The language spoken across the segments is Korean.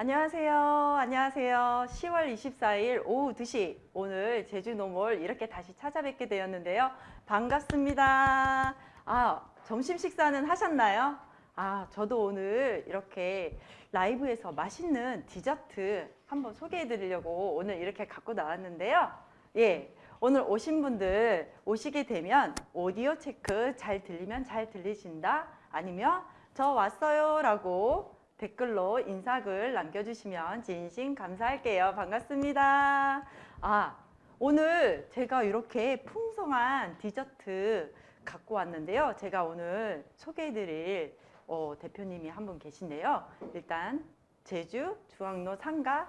안녕하세요. 안녕하세요. 10월 24일 오후 2시 오늘 제주 노몰 이렇게 다시 찾아뵙게 되었는데요. 반갑습니다. 아, 점심 식사는 하셨나요? 아, 저도 오늘 이렇게 라이브에서 맛있는 디저트 한번 소개해 드리려고 오늘 이렇게 갖고 나왔는데요. 예. 오늘 오신 분들 오시게 되면 오디오 체크 잘 들리면 잘 들리신다 아니면 저 왔어요 라고 댓글로 인사글 남겨주시면 진심 감사할게요. 반갑습니다. 아, 오늘 제가 이렇게 풍성한 디저트 갖고 왔는데요. 제가 오늘 소개해드릴 어, 대표님이 한 분 계신데요. 일단 제주 중앙로 상가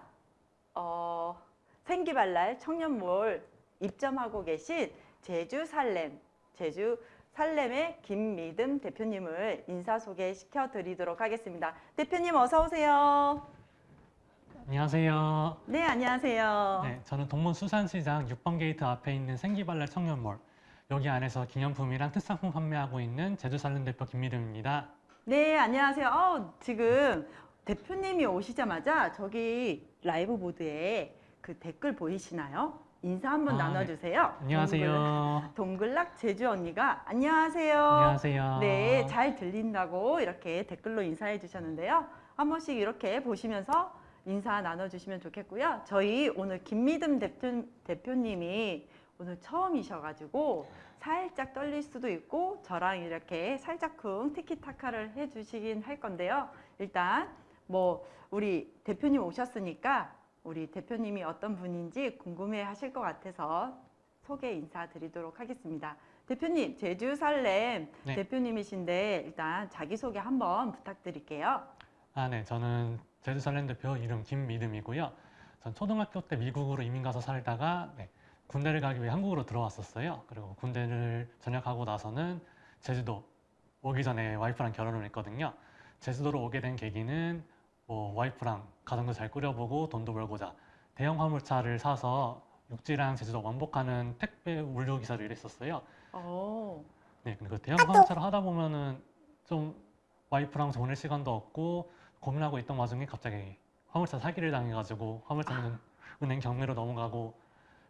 어, 생기발랄 청년몰 입점하고 계신 제주 살렘, 제주 살렘의 김미듬 대표님을 인사 소개시켜 드리도록 하겠습니다. 대표님 어서 오세요. 안녕하세요. 네, 안녕하세요. 네, 저는 동문 수산시장 6번 게이트 앞에 있는 생기발랄 청년몰 여기 안에서 기념품이랑 특산품 판매하고 있는 제주살렘 대표 김미름입니다. 네, 안녕하세요. 어, 지금 대표님이 오시자마자 저기 라이브 보드에 그 댓글 보이시나요? 인사 한번 아, 네. 나눠주세요. 안녕하세요. 동글, 락 제주 언니가 안녕하세요. 안녕하세요. 네, 잘 들린다고 이렇게 댓글로 인사해 주셨는데요. 한 번씩 이렇게 보시면서 인사 나눠주시면 좋겠고요. 저희 오늘 김미듬 대표, 대표님이 오늘 처음이셔가지고 살짝 떨릴 수도 있고 저랑 이렇게 살짝쿵 티키타카를 해주시긴 할 건데요. 일단 뭐 우리 대표님 오셨으니까 우리 대표님이 어떤 분인지 궁금해 하실 것 같아서 소개 인사드리도록 하겠습니다. 대표님, 제주 살렘 네. 대표님이신데 일단 자기소개 한번 부탁드릴게요. 아, 네, 저는 제주살렘 대표 이름 김미름이고요. 전 초등학교 때 미국으로 이민 가서 살다가 네, 군대를 가기 위해 한국으로 들어왔었어요. 그리고 군대를 전역하고 나서는 제주도 오기 전에 와이프랑 결혼을 했거든요. 제주도로 오게 된 계기는 뭐 와이프랑 가정도 잘 꾸려보고 돈도 벌고자 대형 화물차를 사서 육지랑 제주도 왕복하는 택배 물류 기사를 일했었어요. 오, 네, 그 대형 화물차를 하다 보면은 좀 와이프랑 보낼 시간도 없고 고민하고 있던 와중에 갑자기 화물차 사기를 당해가지고 화물차는 은행 경매로 넘어가고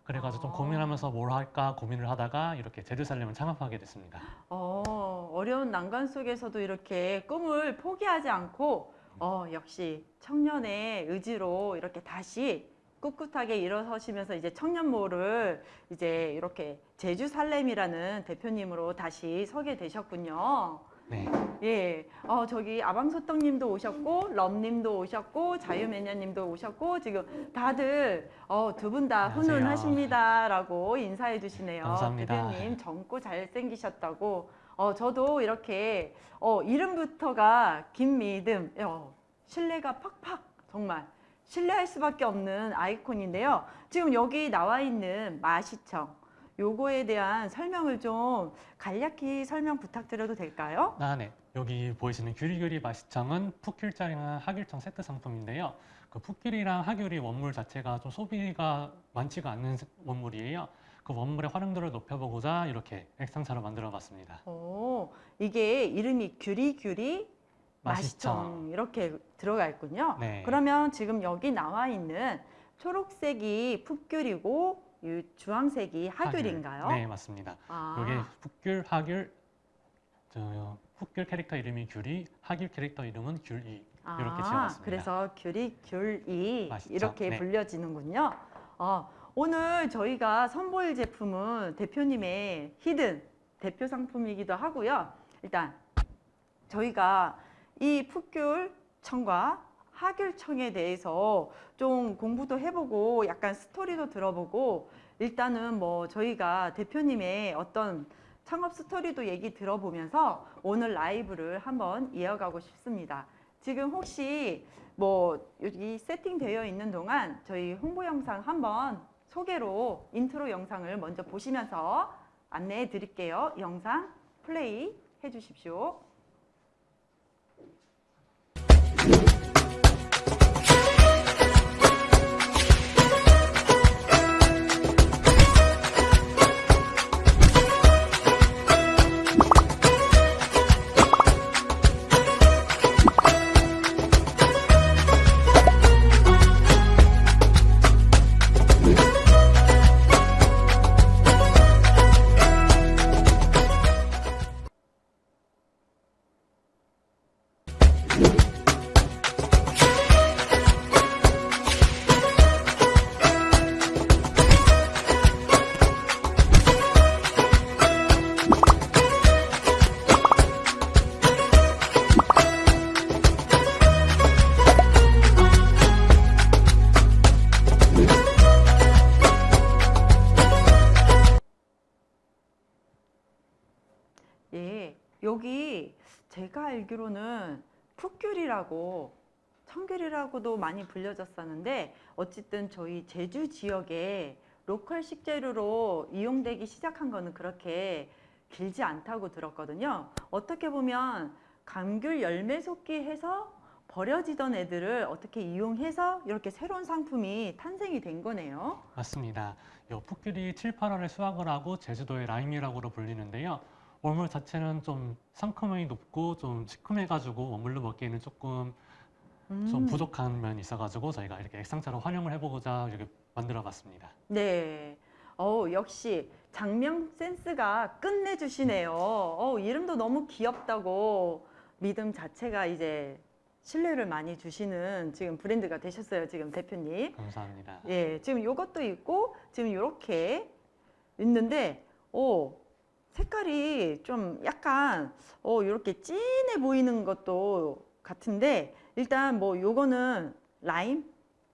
그래가지고 좀 아. 고민하면서 뭘 할까 고민을 하다가 이렇게 제주살렘을 창업하게 됐습니다. 어, 어려운 난관 속에서도 이렇게 꿈을 포기하지 않고 어, 역시 청년의 의지로 이렇게 다시 꿋꿋하게 일어서시면서 이제 청년모를 이제 이렇게 제주 살렘이라는 대표님으로 다시 서게 되셨군요. 네, 예, 어, 저기 아방소떡 님도 오셨고 럼 님도 오셨고 자유매냐님도 오셨고 지금 다들 어, 두 분 다. 훈훈하십니다라고 인사해 주시네요. 감사합니다. 대표님 젊고 잘생기셨다고. 어, 저도 이렇게 어, 이름부터가 김미듬, 어, 신뢰가 팍팍 정말 신뢰할 수밖에 없는 아이콘인데요. 지금 여기 나와 있는 마시청 요거에 대한 설명을 좀 간략히 설명 부탁드려도 될까요? 아, 네. 여기 보이시는 규리규리 마시청은 풋귤장이랑 하귤청 세트 상품인데요. 그 풋귤이랑 하귤이 원물 자체가 좀 소비가 많지가 않는 원물이에요. 그 원물의 활용도를 높여보고자 이렇게 액상차로 만들어봤습니다. 오, 이게 이름이 규리규리 마시청 마시청. 이렇게 들어가 있군요. 네. 그러면 지금 여기 나와 있는 초록색이 풋귤이고 이 주황색이 하귤인가요? 하귤. 네, 맞습니다. 아, 이게 풋귤, 하귤, 저 풋귤 캐릭터 이름이 귤이, 하귤 캐릭터 이름은 귤이 이렇게 지어봤습니다. 그래서 귤이 귤이 맛있죠? 이렇게 네. 불려지는군요. 어, 오늘 저희가 선보일 제품은 대표님의 히든 대표 상품이기도 하고요. 일단 저희가 이 풋귤청과 하귤청에 대해서 좀 공부도 해보고 약간 스토리도 들어보고 일단은 뭐 저희가 대표님의 어떤 창업 스토리도 얘기 들어보면서 오늘 라이브를 한번 이어가고 싶습니다. 지금 혹시 뭐 여기 세팅되어 있는 동안 저희 홍보 영상 한번 소개로 인트로 영상을 먼저 보시면서 안내해 드릴게요. 영상 플레이 해 주십시오. 알기로는 풋귤이라고 청귤이라고도 많이 불려졌었는데 어쨌든 저희 제주 지역에 local 식재료로 이용되기 시작한 거는 그렇게 길지 않다고 들었거든요. 어떻게 보면 감귤 열매 솟기 해서 버려지던 애들을 어떻게 이용해서 이렇게 새로운 상품이 탄생이 된 거네요. 맞습니다. 요 풋귤이 7, 8월에 수확을 하고 제주도의 라임이라고로 불리는데요. 원물 자체는 좀 상큼함이 높고 좀 시큼해가지고 원물로 먹기에는 조금 좀 음. 부족한 면이 있어가지고 저희가 이렇게 액상차로 활용을 해보고자 이렇게 만들어봤습니다. 네. 어 역시 장명 센스가 끝내주시네요. 어 이름도 너무 귀엽다고 믿음 자체가 이제 신뢰를 많이 주시는 지금 브랜드가 되셨어요, 지금 대표님. 감사합니다. 예, 지금 요것도 있고 지금 요렇게 있는데 오 색깔이 좀 약간 어 요렇게 진해 보이는 것도 같은데 일단 뭐 요거는 라임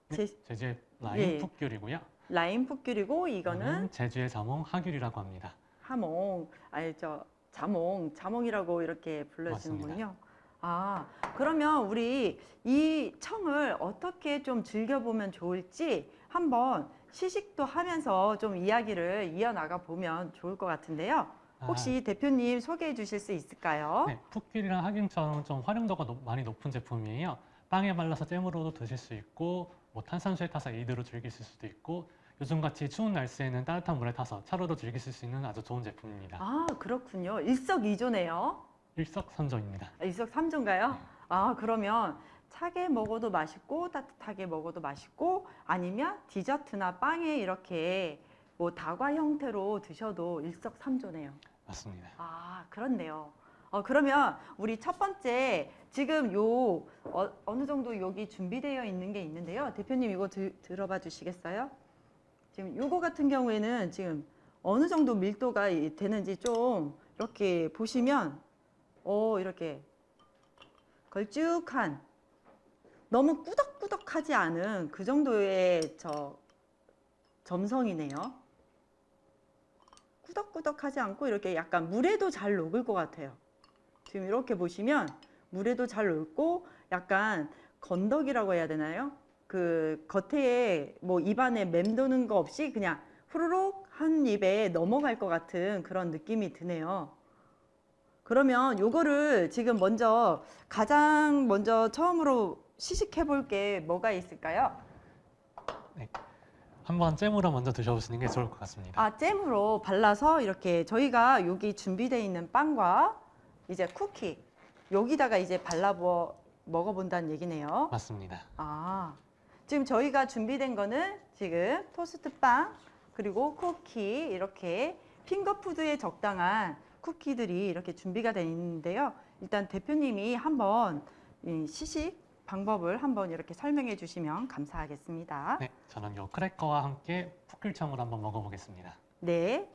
제, 제주의 라임 예. 풋귤이고요. 라임 풋귤이고 이거는 제주의 자몽 하귤이라고 합니다. 하몽 아니 저 자몽 자몽이라고 이렇게 불러주는군요. 아 그러면 우리 이 청을 어떻게 좀 즐겨보면 좋을지 한번 시식도 하면서 좀 이야기를 이어나가 보면 좋을 것 같은데요. 혹시 대표님 소개해 주실 수 있을까요? 아, 네, 풋귤이랑 하귤처럼 좀 활용도가 높- 많이 높은 제품이에요. 빵에 발라서 잼으로도 드실 수 있고 뭐 탄산수에 타서 에이드로 즐기실 수도 있고 요즘같이 추운 날씨에는 따뜻한 물에 타서 차로도 즐기실 수 있는 아주 좋은 제품입니다. 아 그렇군요. 일석이조네요. 일석삼조입니다. 아, 일석삼조인가요? 아 그러면 차게 먹어도 맛있고 따뜻하게 먹어도 맛있고 아니면 디저트나 빵에 이렇게 뭐 다과 형태로 드셔도 일석삼조네요. 맞습니다. 아 그렇네요. 어, 그러면 우리 첫 번째 지금 요 어, 어느 정도 여기 준비되어 있는 게 있는데요. 대표님 이거 드, 들어봐 주시겠어요? 지금 요거 같은 경우에는 지금 어느 정도 밀도가 이- 되는지 좀 이렇게 보시면 어 이렇게 걸쭉한 너무 꾸덕꾸덕하지 않은 그 정도의 저 점성이네요. 꾸덕꾸덕하지 않고 이렇게 약간 물에도 잘 녹을 것 같아요. 지금 이렇게 보시면 물에도 잘 녹고 약간 건더기라고 해야 되나요? 그 겉에 뭐 입안에 맴도는 거 없이 그냥 후루룩 한 입에 넘어갈 것 같은 그런 느낌이 드네요. 그러면 요거를 지금 먼저 가장 먼저 처음으로 시식해 볼 게 뭐가 있을까요? 한번 잼으로 먼저 드셔보시는 게 좋을 것 같습니다. 아, 잼으로 발라서 이렇게 저희가 여기 준비되어 있는 빵과 이제 쿠키 여기다가 이제 발라 버- 먹어본다는 얘기네요. 맞습니다. 아, 지금 저희가 준비된 거는 지금 토스트 빵 그리고 쿠키 이렇게 핑거푸드에 적당한 쿠키들이 이렇게 준비가 되어 있는데요. 일단 대표님이 한번 이 시식 방법을 한번 이렇게 설명해 주시면 감사하겠습니다. 네, 저는 요 크래커와 함께 풋귤청을 한번 먹어보겠습니다. 네.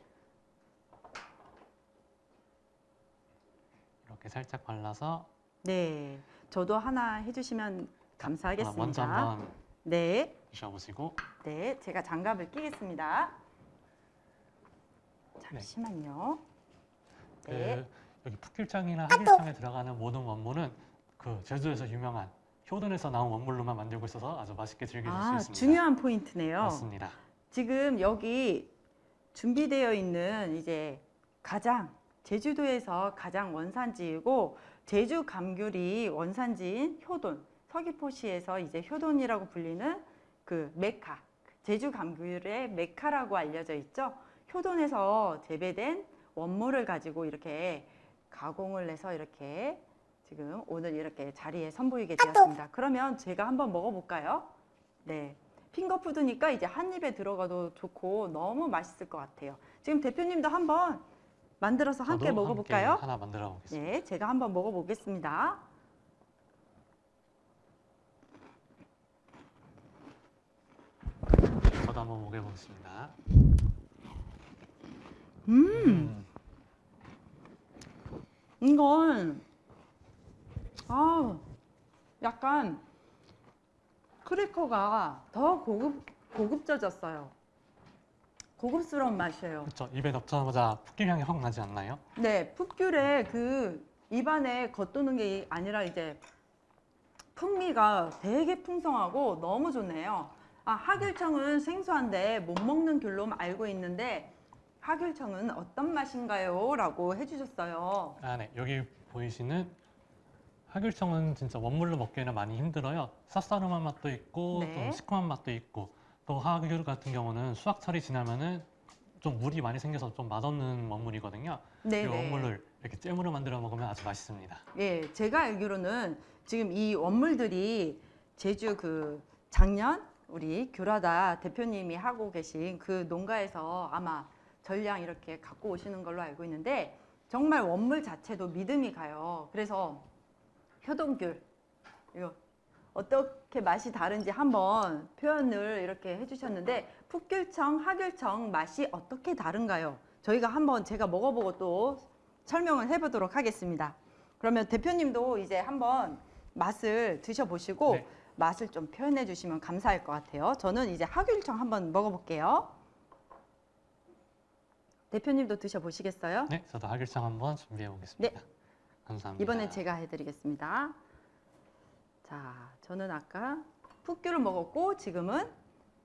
이렇게 살짝 발라서 네, 저도 하나 해주시면 감사하겠습니다. 먼저 한번 네, 드셔보시고 네, 제가 장갑을 끼겠습니다. 잠시만요. 네, 그 여기 풋귤청이나 하귤청에 들어가는 모든 원물은 그 제주에서 유명한 효든에서 나온 원물로만 만들고 있어서 아주 맛있게 즐기실 아 수 있습니다. 중요한 포인트네요. 맞습니다. 지금 여기 준비되어 있는 이제 가장 제주도에서 가장 원산지이고 제주 감귤이 원산지인 효돈 서귀포시에서 이제 효돈이라고 불리는 그 메카 제주 감귤의 메카라고 알려져 있죠. 효돈에서 재배된 원물을 가지고 이렇게 가공을 해서 이렇게 지금 오늘 이렇게 자리에 선보이게 되었습니다. 그러면 제가 한번 먹어볼까요? 네. 핑거푸드니까 이제 한 입에 들어가도 좋고 너무 맛있을 것 같아요. 지금 대표님도 한번 만들어서 함께 먹어볼까요? 함께 하나 만들어 보겠습니다. 네, 제가 한번 먹어보겠습니다. 저도 한번 먹어보겠습니다. 음, 이건 아, 약간 크래커가 더 고급 고급져졌어요. 고급스러운 맛이에요. 그렇죠. 입에 넣자마자 풋귤 향이 확 나지 않나요? 네, 풋귤의 그 입안에 겉도는 게 아니라 이제 풍미가 되게 풍성하고 너무 좋네요. 아, 하귤청은 생소한데 못 먹는 귤로 알고 있는데 하귤청은 어떤 맛인가요? 라고 해주셨어요. 아, 네. 여기 보이시는 하귤청은 진짜 원물로 먹기에는 많이 힘들어요. 쌉싸름한 맛도 있고 네. 좀 시큼한 맛도 있고 또 하귤 같은 경우는 수확철이 지나면은 좀 물이 많이 생겨서 좀 맛없는 원물이거든요. 이 네네. 원물을 이렇게 잼으로 만들어 먹으면 아주 맛있습니다. 예, 제가 알기로는 지금 이 원물들이 제주 그 작년 우리 교라다 대표님이 하고 계신 그 농가에서 아마 전량 이렇게 갖고 오시는 걸로 알고 있는데 정말 원물 자체도 믿음이 가요. 그래서 효동귤 이거 어떻게 맛이 다른지 한번 표현을 이렇게 해주셨는데 풋귤청, 하귤청 맛이 어떻게 다른가요? 저희가 한번 제가 먹어보고 또 설명을 해보도록 하겠습니다. 그러면 대표님도 이제 한번 맛을 드셔보시고 네. 맛을 좀 표현해 주시면 감사할 것 같아요. 저는 이제 하귤청 한번 먹어볼게요. 대표님도 드셔보시겠어요? 네, 저도 하귤청 한번 준비해 보겠습니다. 감사합니다. 이번엔 제가 해드리겠습니다. 자, 저는 아까 풋귤을 먹었고 지금은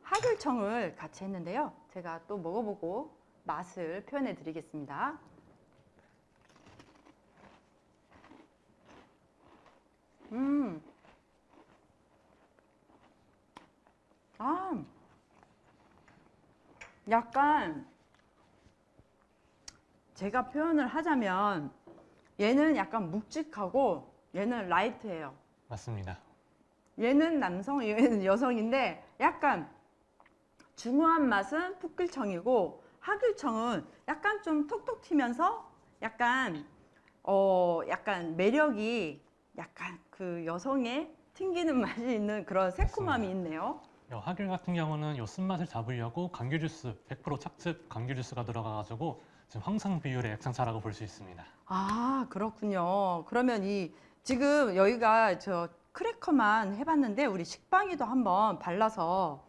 하귤청을 같이 했는데요. 제가 또 먹어보고 맛을 표현해 드리겠습니다. 음. 아. 약간 제가 표현을 하자면 얘는 약간 묵직하고 얘는 라이트해요. 맞습니다. 얘는 남성, 얘는 여성인데 약간 중후한 맛은 풋귤청이고 하귤청은 약간 좀 톡톡 튀면서 약간 어 약간 매력이 약간 그 여성의 튕기는 맛이 있는 그런 새콤함이. 있네요. 요 하귤 같은 경우는 요 쓴맛을 잡으려고 감귤 주스 100% 착즙 감귤 주스가 들어가가지고 황상 비율의 액상차라고 볼 수 있습니다. 아 그렇군요. 그러면 이 지금 여기가 저 크래커만 해봤는데 우리 식빵이도 한번 발라서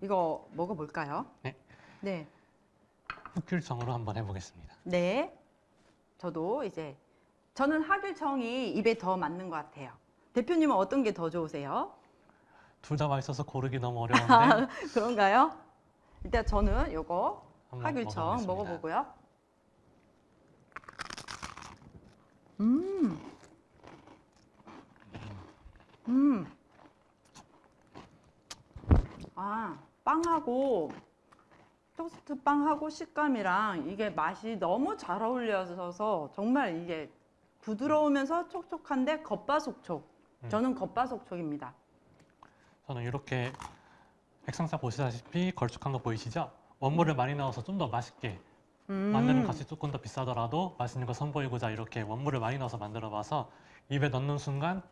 이거 먹어볼까요? 네. 네. 흑귤청으로 한번 해보겠습니다. 네. 저도 이제 저는 하귤청이 입에 더 맞는 것 같아요. 대표님은 어떤 게 더 좋으세요? 둘 다 맛있어서 고르기 너무 어려운데 그런가요? 일단 저는 요거 하귤청. 먹어보고요. 음. 음. 아, 빵하고 토스트 빵하고 식감이랑 이게 맛이 너무 잘 어울려서 정말 이게 부드러우면서 촉촉한데 겉바속촉. 음. 저는 겉바속촉입니다. 저는 이렇게 액상차 보시다시피 걸쭉한 거 보이시죠? 원물을 많이 넣어서 좀 더 맛있게 음. 만드는 값이 조금 더 비싸더라도 맛있는 거 선보이고자 이렇게 원물을 많이 넣어서 만들어봐서 입에 넣는 순간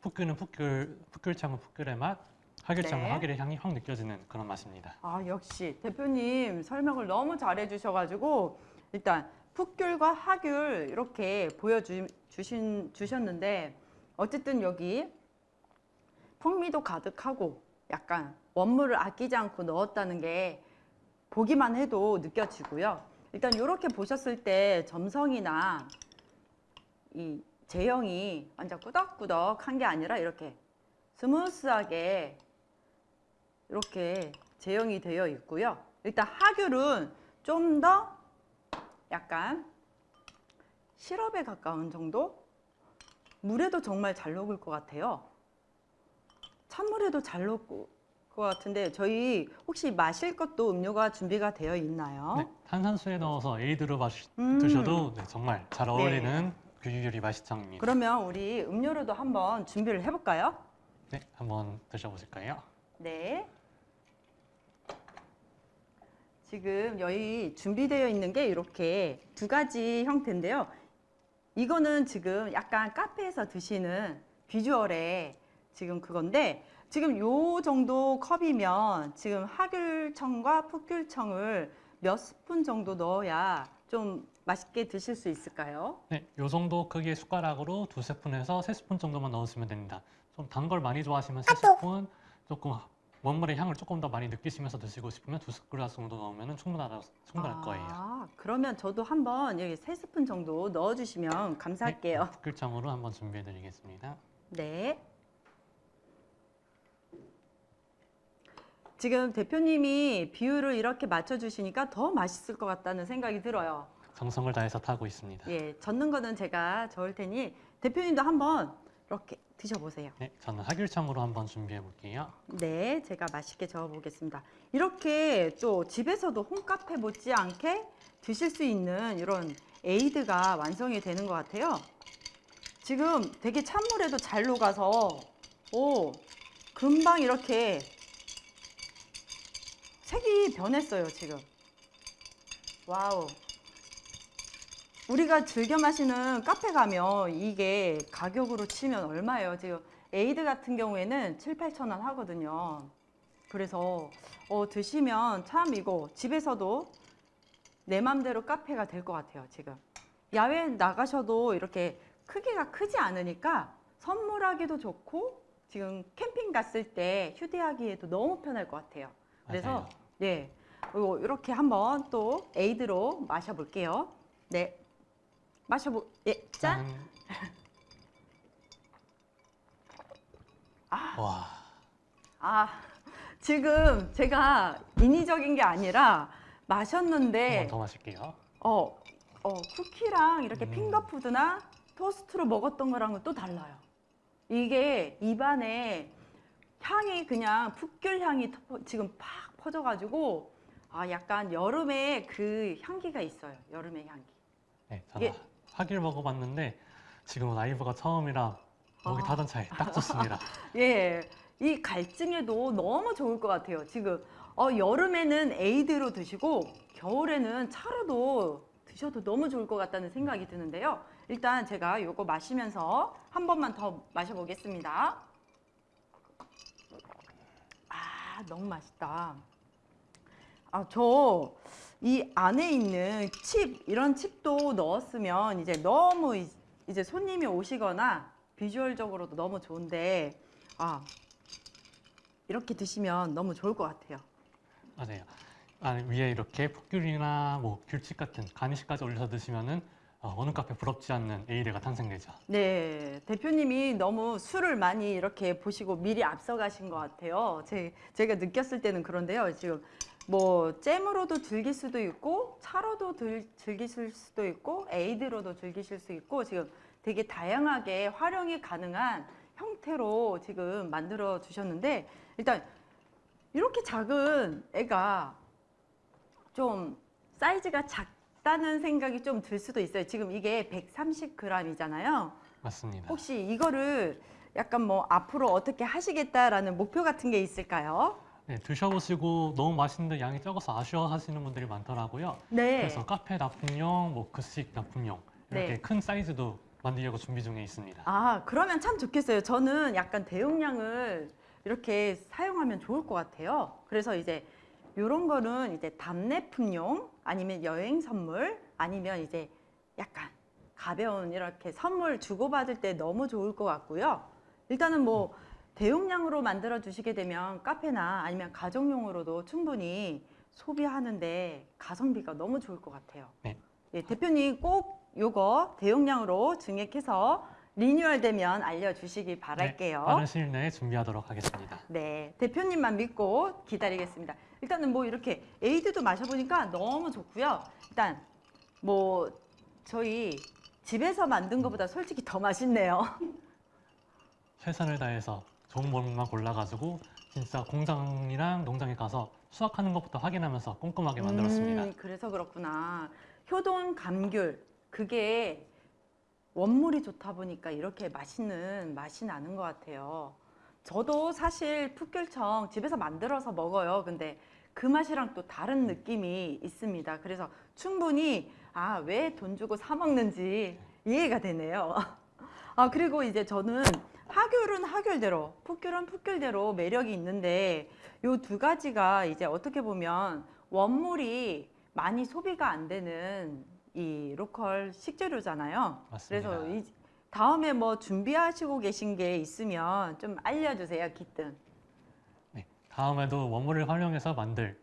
풋귤은 풋귤, 풋귤청은 풋귤의 맛, 하귤청은 네. 하귤의 향이 확 느껴지는 그런 맛입니다. 아 역시 대표님 설명을 너무 잘해 주셔가지고 일단 풋귤과 하귤 이렇게 보여주 주신 주셨는데 어쨌든 여기 풍미도 가득하고 약간 원물을 아끼지 않고 넣었다는 게 보기만 해도 느껴지고요. 일단 이렇게 보셨을 때 점성이나 이 제형이 완전 꾸덕꾸덕한 게 아니라 이렇게 스무스하게 이렇게 제형이 되어 있고요. 일단 하귤은 좀 더 약간 시럽에 가까운 정도? 물에도 정말 잘 녹을 것 같아요. 찬물에도 잘 녹을 것 같은데 저희 혹시 마실 것도 음료가 준비가 되어 있나요? 네, 탄산수에 넣어서 에이드로 마시, 어? 음. 드셔도 네, 정말 잘 어울리는 규규리 맛이청입니다. 그러면 우리 음료로도 한번 준비를 해볼까요? 네, 한번 드셔보실까요? 네. 지금 여기 준비되어 있는 게 이렇게 두 가지 형태인데요. 이거는 지금 약간 카페에서 드시는 비주얼의 지금 그건데 지금 요 정도 컵이면 지금 하귤청과 풋귤청을 몇 스푼 정도 넣어야 좀 맛있게 드실 수 있을까요? 네, 요 정도 크기의 숟가락으로 두세 스푼에서 세 스푼 정도만 넣으시면 됩니다. 좀 단 걸 많이 좋아하시면 세 스푼, 조금 원물의 향을 조금 더 많이 느끼시면서 드시고 싶으면 두 스푼 정도 넣으면 충분하다 충분할 거예요. 아, 그러면 저도 한번 여기 세 스푼 정도 넣어주시면 감사할게요. 특글청으로 한번 준비해드리겠습니다. 네. 지금 대표님이 비율을 이렇게 맞춰주시니까 더 맛있을 것 같다는 생각이 들어요. 정성을 다해서 타고 있습니다. 예, 젓는 거는 제가 저을 테니 대표님도 한번 이렇게 드셔보세요. 네, 저는 하귤청으로 한번 준비해 볼게요. 네, 제가 맛있게 저어 보겠습니다. 이렇게 또 집에서도 홈카페 못지않게 드실 수 있는 이런 에이드가 완성이 되는 것 같아요. 지금 되게 찬물에도 잘 녹아서 오 금방 이렇게 색이 변했어요 지금. wow. 우리가 즐겨 마시는 카페 가면 이게 가격으로 치면 얼마예요? 지금 에이드 같은 경우에는 7, 8천 원 하거든요. 그래서 어, 드시면 참 이거 집에서도 내 맘대로 카페가 될 것 같아요, 지금. 야외 나가셔도 이렇게 크기가 크지 않으니까 선물하기도 좋고 지금 캠핑 갔을 때 휴대하기에도 너무 편할 것 같아요. 그래서 맞아요. 네, 요- 이렇게 한번 또 에이드로 마셔볼게요. 네, 마셔보, 예, 짠. 짠. 아. 와, 아, 지금 제가 인위적인 게 아니라 마셨는데 더 마실게요. 어, 어, 쿠키랑 이렇게 음. 핑거푸드나 토스트로 먹었던 거랑은 또 달라요. 이게 입안에 향이 그냥 풋귤 향이 터- 지금 팍 퍼져가지고 아, 약간 여름에 그 향기가 있어요. 여름의 향기. 네, 저는 이게- 하귤 먹어봤는데 지금은 라이브가 처음이라 목이 아. 타던 차에 딱 좋습니다. 예, 이 갈증에도 너무 좋을 것 같아요. 지금 어, 여름에는 에이드로 드시고 겨울에는 차로도 드셔도 너무 좋을 것 같다는 생각이 드는데요. 일단 제가 이거 마시면서 한 번만 더 마셔보겠습니다. 아, 너무 맛있다. 아, 저 이 안에 있는 칩 이런 칩도 넣었으면 이제 너무 이- 이제 손님이 오시거나 비주얼적으로도 너무 좋은데 아 이렇게 드시면 너무 좋을 것 같아요. 맞아요. 아, 위에 이렇게 풋귤이나 뭐 귤칩 같은 가니쉬까지 올려서 드시면은 어, 어느 카페 부럽지 않는 에이드가 탄생되죠. 네, 대표님이 너무 술을 많이 이렇게 보시고 미리 앞서가신 것 같아요. 제, 제가 느꼈을 때는 그런데요. 지금 뭐 잼으로도 즐길 수도 있고 차로도 들, 즐기실 수도 있고 에이드로도 즐기실 수 있고 지금 되게 다양하게 활용이 가능한 형태로 지금 만들어 주셨는데 일단 이렇게 작은 애가 좀 사이즈가 작다는 생각이 좀 들 수도 있어요. 지금 이게 130g이잖아요. 맞습니다. 혹시 이거를 약간 뭐 앞으로 어떻게 하시겠다라는 목표 같은 게 있을까요? 네, 드셔보시고 너무 맛있는데 양이 적어서 아쉬워하시는 분들이 많더라고요. 네. 그래서 카페 납품용, 뭐 급식 납품용 이렇게 네. 큰 사이즈도 만들려고 준비 중에 있습니다. 아, 그러면 참 좋겠어요. 저는 약간 대용량을 이렇게 사용하면 좋을 것 같아요. 그래서 이제 이런 거는 이제 답례품용 아니면 여행 선물 아니면 이제 약간 가벼운 이렇게 선물 주고받을 때 너무 좋을 것 같고요. 일단은 뭐 대용량으로 만들어 주시게 되면 카페나 아니면 가정용으로도 충분히 소비하는데 가성비가 너무 좋을 것 같아요. 네. 예, 대표님 꼭 요거 대용량으로 증액해서 리뉴얼 되면 알려주시기 바랄게요. 네, 빠른 시일 내에 준비하도록 하겠습니다. 네, 대표님만 믿고 기다리겠습니다. 일단은 뭐 이렇게 에이드도 마셔보니까 너무 좋고요. 일단 뭐 저희 집에서 만든 것보다 솔직히 더 맛있네요. 최선을 다해서 좋은 물만 골라가지고 진짜 공장이랑 농장에 가서 수확하는 것부터 확인하면서 꼼꼼하게 만들었습니다. 음, 그래서 그렇구나. 효동 감귤 그게 원물이 좋다 보니까 이렇게 맛있는 맛이 나는 것 같아요. 저도 사실 풋귤청 집에서 만들어서 먹어요. 근데 그 맛이랑 또 다른 느낌이 있습니다. 그래서 충분히 아, 왜 돈 주고 사 먹는지 이해가 되네요. 아, 그리고 이제 저는 하귤은 하귤대로, 풋귤은 풋귤대로 매력이 있는데 요 두 가지가 이제 어떻게 보면 원물이 많이 소비가 안 되는 이 로컬 식재료잖아요. 맞습니다. 그래서 이 다음에 뭐 준비하시고 계신 게 있으면 좀 알려주세요, 기뜸. 다음에도 원물을 활용해서 만들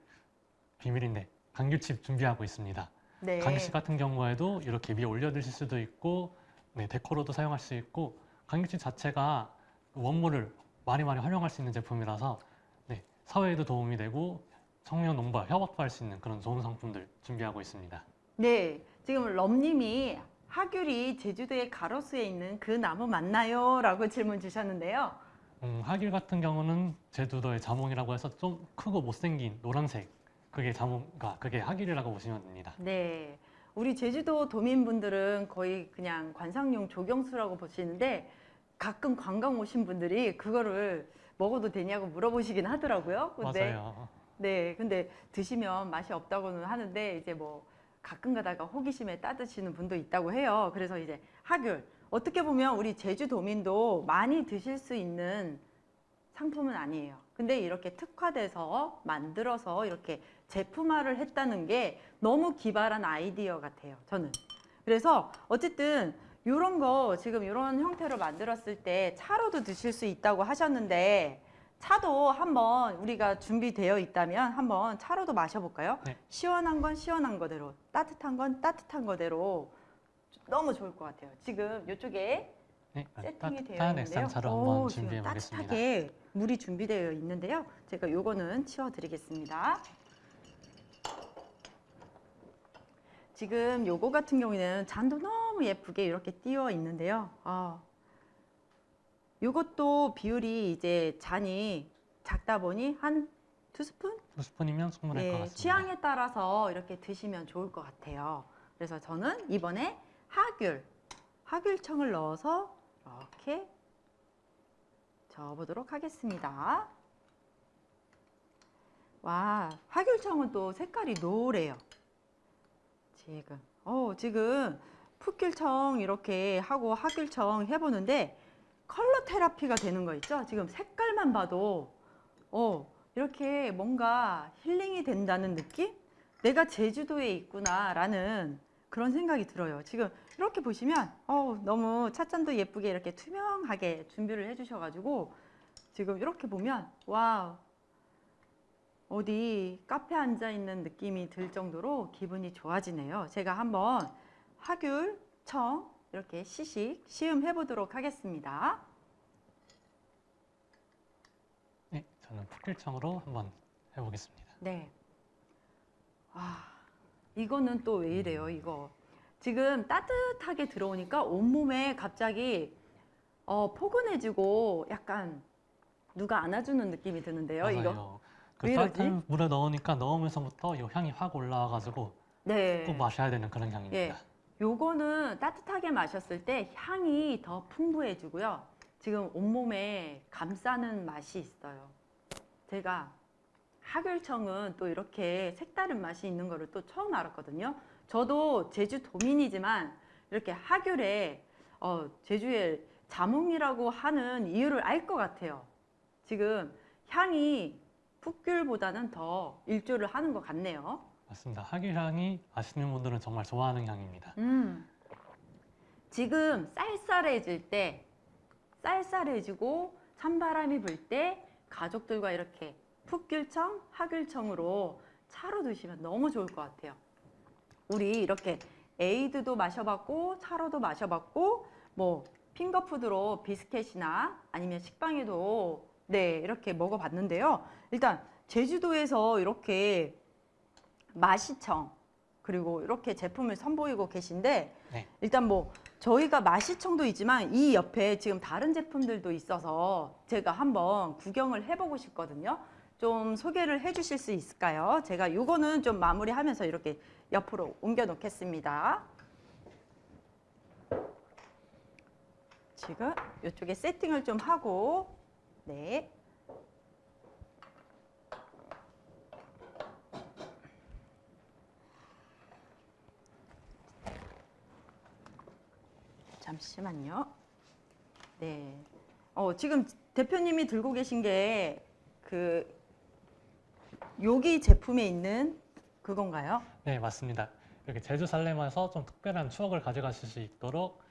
비밀인데 감귤칩 준비하고 있습니다. 네. 강식 같은 경우에도 이렇게 위에 올려 드실 수도 있고 네, 데코로도 사용할 수 있고 감귤칩 자체가 원물을 많이 많이 활용할 수 있는 제품이라서 네, 사회에도 도움이 되고 청년 농가 협업도 할수 있는 그런 좋은 상품들 준비하고 있습니다. 네, 지금 럼님이 하귤이 제주도의 가로수에 있는 그 나무 맞나요? 라고 질문 주셨는데요. 음, 하귤 같은 경우는 제주도의 자몽이라고 해서 좀 크고 못생긴 노란색 그게 자몽가 그게 하귤이라고 보시면 됩니다. 네, 우리 제주도 도민분들은 거의 그냥 관상용 조경수라고 보시는데 가끔 관광 오신 분들이 그거를 먹어도 되냐고 물어보시긴 하더라고요. 근데 맞아요. 네, 근데 드시면 맛이 없다고는 하는데 이제 뭐 가끔 가다가 호기심에 따드시는 분도 있다고 해요. 그래서 이제 하귤 어떻게 보면 우리 제주도민도 많이 드실 수 있는 상품은 아니에요. 근데 이렇게 특화돼서 만들어서 이렇게 제품화를 했다는 게 너무 기발한 아이디어 같아요. 저는. 그래서 어쨌든 이런 거 지금 이런 형태로 만들었을 때 차로도 드실 수 있다고 하셨는데 차도 한번 우리가 준비되어 있다면 한번 차로도 마셔볼까요? 네. 시원한 건 시원한 거대로, 따뜻한 건 따뜻한 거대로 너무 좋을 것 같아요. 지금 이쪽에 네, 세팅이 되어 있는데요. 액상차로 오, 한번 준비해 보겠습니다. 따뜻하게 물이 준비되어 있는데요. 제가 요거는 치워드리겠습니다. 지금 요거 같은 경우에는 잔도 너무 예쁘게 이렇게 띄어 있는데요. 아, 요것도 비율이 이제 잔이 작다 보니 한 두 스푼? 두 스푼이면 충분할 것 네, 같습니다. 취향에 따라서 이렇게 드시면 좋을 것 같아요. 그래서 저는 이번에 하귤, 하귤청을 넣어서 이렇게 저어보도록 하겠습니다. 와, 하귤청은 또 색깔이 노래요. 지금, 어, 지금 풋귤청 이렇게 하고 하귤청 해보는데 컬러 테라피가 되는 거 있죠? 지금 색깔만 봐도, 어, 이렇게 뭔가 힐링이 된다는 느낌? 내가 제주도에 있구나 라는 그런 생각이 들어요. 지금 이렇게 보시면 어 너무 찻잔도 예쁘게 이렇게 투명하게 준비를 해주셔가지고 지금 이렇게 보면 wow 어디 카페 앉아 있는 느낌이 들 정도로 기분이 좋아지네요. 제가 한번 하귤, 청 이렇게 시식 시음 해 보도록 하겠습니다. 네, 저는 풋길청으로 한번 해보겠습니다. 네. 와, 이거는 또 왜 이래요, 이거. 지금 따뜻하게 들어오니까 온몸에 갑자기 어, 포근해지고 약간 누가 안아주는 느낌이 드는데요, 이거. 맞아요. 그왜 이러지? 따뜻한 물에 넣으니까 넣으면서부터 이 향이 확 올라와가지고 네. 꼭 마셔야 되는 그런 향입니다. 예. 요거는 따뜻하게 마셨을 때 향이 더 풍부해지고요. 지금 온몸에 감싸는 맛이 있어요. 제가 하귤청은 또 이렇게 색다른 맛이 있는 거를 또 처음 알았거든요. 저도 제주 도민이지만 이렇게 하귤에 어, 제주의 자몽이라고 하는 이유를 알 것 같아요. 지금 향이 풋귤보다는 더 일조를 하는 것 같네요. 맞습니다. 하귤 향이 아시는 분들은 정말 좋아하는 향입니다. 음. 지금 쌀쌀해질 때, 쌀쌀해지고 찬바람이 불 때 가족들과 이렇게 풋귤청, 하귤청으로 차로 드시면 너무 좋을 것 같아요. 우리 이렇게 에이드도 마셔봤고 차로도 마셔봤고 뭐 핑거푸드로 비스켓이나 아니면 식빵에도 네 이렇게 먹어봤는데요. 일단 제주도에서 이렇게 마시청 그리고 이렇게 제품을 선보이고 계신데 네. 일단 뭐 저희가 마시청도 있지만 이 옆에 지금 다른 제품들도 있어서 제가 한번 구경을 해보고 싶거든요. 좀 소개를 해 주실 수 있을까요? 제가 요거는 좀 마무리하면서 이렇게 옆으로 옮겨 놓겠습니다. 지금 이쪽에 세팅을 좀 하고 네. 잠시만요. 네. 어, 지금 대표님이 들고 계신 게 그 여기 제품에 있는 그건가요? 네, 맞습니다. 이렇게 제주 살렘에서 좀 특별한 추억을 가져가실 수 있도록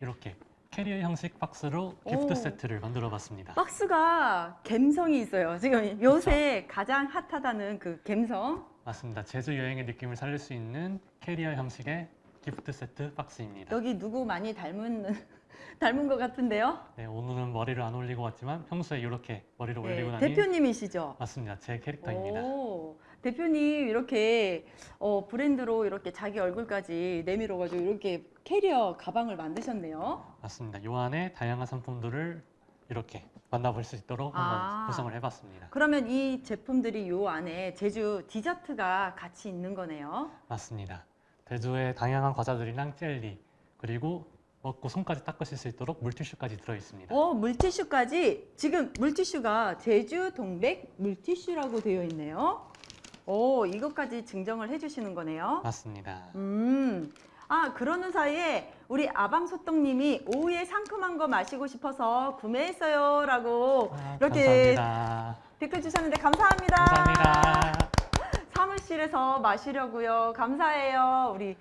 이렇게 캐리어 형식 박스로 gift 오. 세트를 만들어 봤습니다. 박스가 감성이 있어요. 지금 요새 가장 hot하다는 그 감성. 맞습니다. 제주 여행의 느낌을 살릴 수 있는 캐리어 형식의 기프트 세트 박스입니다. 여기 누구 많이 닮은 닮은 것 같은데요? 네, 오늘은 머리를 안 올리고 왔지만 평소에 이렇게 머리를 올리고 네, 다니 대표님이시죠? 맞습니다. 제 캐릭터입니다. 오, 대표님 이렇게 어, 브랜드로 이렇게 자기 얼굴까지 내밀어가지고 이렇게 캐리어 가방을 만드셨네요. 맞습니다. 요 안에 다양한 상품들을 이렇게 만나볼 수 있도록 아. 한번 구성을 해봤습니다. 그러면 이 제품들이 요 안에 제주 디저트가 같이 있는 거네요. 맞습니다. 제주의 다양한 과자들이랑 젤리 그리고 먹고 손까지 닦으실 수 있도록 물티슈까지 들어 있습니다. 어, 물티슈까지 지금 물티슈가 제주 동백 물티슈라고 되어 있네요. 오, 이것까지 증정을 해주시는 거네요. 맞습니다. 음. 아, 그러는 사이에 우리 아방소떡님이 오후에 상큼한 거 마시고 싶어서 구매했어요. 라고 아, 이렇게 감사합니다. 댓글 주셨는데 감사합니다. 감사합니다. 사무실에서 마시려고요. 감사해요. 우리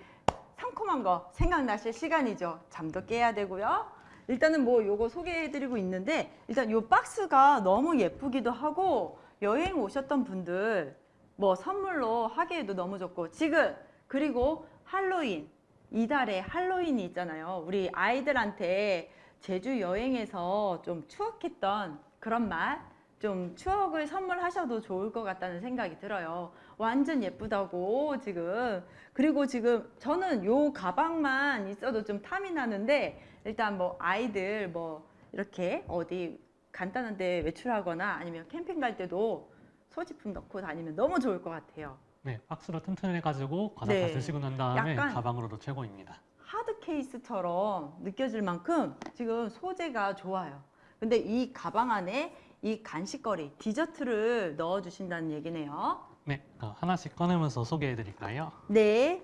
상큼한 거 생각나실 시간이죠. 잠도 깨야 되고요. 일단은 뭐 요거 소개해드리고 있는데 일단 요 박스가 너무 예쁘기도 하고 여행 오셨던 분들 뭐 선물로 하기에도 너무 좋고 지금 그리고 할로윈 이달에 할로윈이 있잖아요. 우리 아이들한테 제주 여행에서 좀 추억했던 그런 맛, 좀 추억을 선물하셔도 좋을 것 같다는 생각이 들어요. 완전 예쁘다고 지금. 그리고 지금 저는 요 가방만 있어도 좀 탐이 나는데 일단 뭐 아이들 뭐 이렇게 어디 간단한 데 외출하거나 아니면 캠핑 갈 때도 소지품 넣고 다니면 너무 좋을 것 같아요. 네, 박스로 튼튼해가지고 과자 네. 다 드시고 난 다음에 가방으로도 최고입니다. 하드 케이스처럼 느껴질 만큼 지금 소재가 좋아요. 근데 이 가방 안에 이 간식거리, 디저트를 넣어 주신다는 얘기네요. 네, 어, 하나씩 꺼내면서 소개해드릴까요? 네.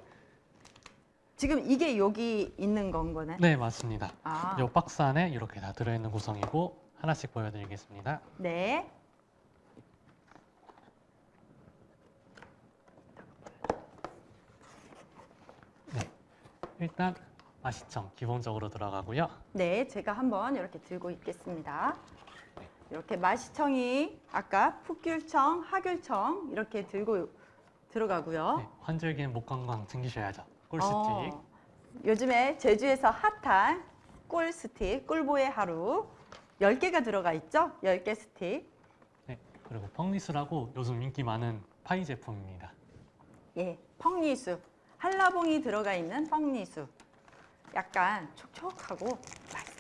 지금 이게 여기 있는 건 거네. 네, 맞습니다. 아, 이 박스 안에 이렇게 다 들어있는 구성이고 하나씩 보여드리겠습니다. 네. 일단 마시청 기본적으로 들어가고요. 네, 제가 한번 이렇게 들고 있겠습니다. 이렇게 마시청이 아까 풋귤청, 하귤청 이렇게 들고 들어가고요. 네, 환절기엔 목 건강 챙기셔야죠. 꿀스틱. 어, 요즘에 제주에서 핫한 꿀 스틱, 꿀보의 하루 10개가 들어가 있죠? 10개 스틱. 네, 그리고 펑리스라고 요즘 인기 많은 파이 제품입니다. 예, 펑리수. 한라봉이 들어가 있는 펑리수. 약간 촉촉하고 맛있어요.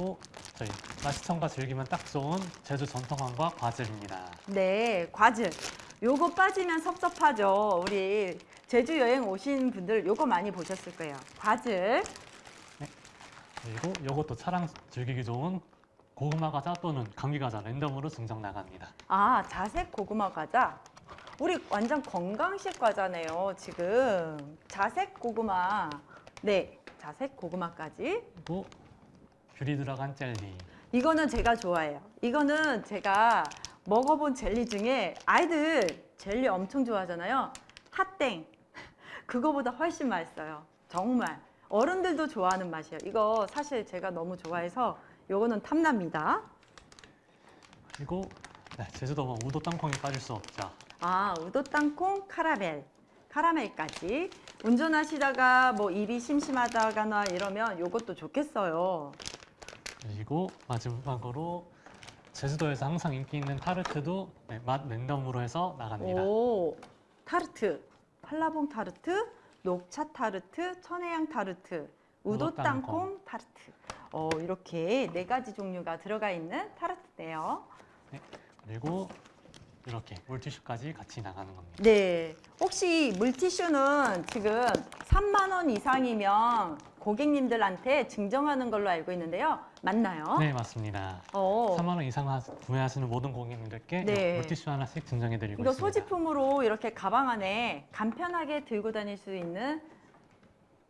그리고 저희 마시청과 즐기면 딱 좋은 제주 전통황과 과즙입니다. 네, 과즙. 요거 빠지면 섭섭하죠. 우리 제주 여행 오신 분들 요거 많이 보셨을 거예요. 과즙. 그리고 이것도 차랑 즐기기 좋은 고구마 과자 또는 감기 과자 랜덤으로 증정 나갑니다. 아, 자색 고구마 과자. 우리 완전 건강식 과자네요, 지금. 자색 고구마. 네, 자색 고구마까지. 그리고 귤이 들어간 젤리. 이거는 제가 좋아해요. 이거는 제가 먹어본 젤리 중에 아이들 젤리 엄청 좋아하잖아요. 핫땡. 그거보다 훨씬 맛있어요. 정말. 어른들도 좋아하는 맛이에요. 이거 사실 제가 너무 좋아해서 이거는 탐납니다. 그리고 네, 제주도면 우도 땅콩이 빠질 수 없죠. 아, 우도 땅콩 카라멜. 카라멜까지. 운전하시다가 뭐 입이 심심하다거나 이러면 이것도 좋겠어요. 그리고 마지막으로 제주도에서 항상 인기 있는 타르트도 네, 맛 랜덤으로 해서 나갑니다. 오, 타르트. 한라봉 타르트, 녹차 타르트, 천혜향 타르트, 우도 땅콩. 타르트. 어, 이렇게 네 가지 종류가 들어가 있는 타르트네요. 그리고 이렇게 물티슈까지 같이 나가는 겁니다. 네. 혹시 물티슈는 지금 3만 원 이상이면 고객님들한테 증정하는 걸로 알고 있는데요. 맞나요? 네, 맞습니다. 어. 3만 원 이상 하- 구매하시는 모든 고객님들께 네. 이 물티슈 하나씩 증정해드리고 이거 있습니다. 소지품으로 이렇게 가방 안에 간편하게 들고 다닐 수 있는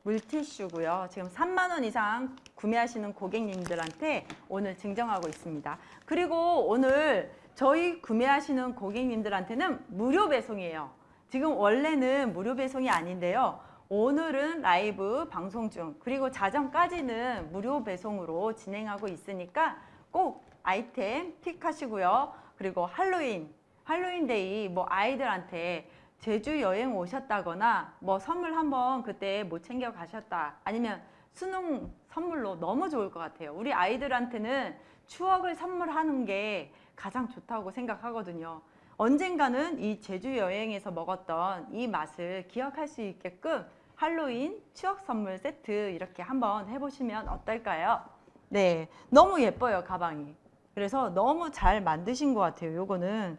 물티슈고요. 지금 3만 원 이상 구매하시는 고객님들한테 오늘 증정하고 있습니다. 그리고 오늘 저희 구매하시는 고객님들한테는 무료 배송이에요. 지금 원래는 무료 배송이 아닌데요. 오늘은 라이브 방송 중 그리고 자정까지는 무료 배송으로 진행하고 있으니까 꼭 아이템 픽하시고요. 그리고 할로윈, 할로윈데이 뭐 아이들한테 제주 여행 오셨다거나 뭐 선물 한번 그때 못 챙겨 가셨다 아니면 수능 선물로 너무 좋을 것 같아요. 우리 아이들한테는 추억을 선물하는 게 가장 좋다고 생각하거든요. 언젠가는 이 제주 여행에서 먹었던 이 맛을 기억할 수 있게끔 할로윈 추억 선물 세트 이렇게 한번 해보시면 어떨까요? 네, 너무 예뻐요 가방이. 그래서 너무 잘 만드신 것 같아요. 요거는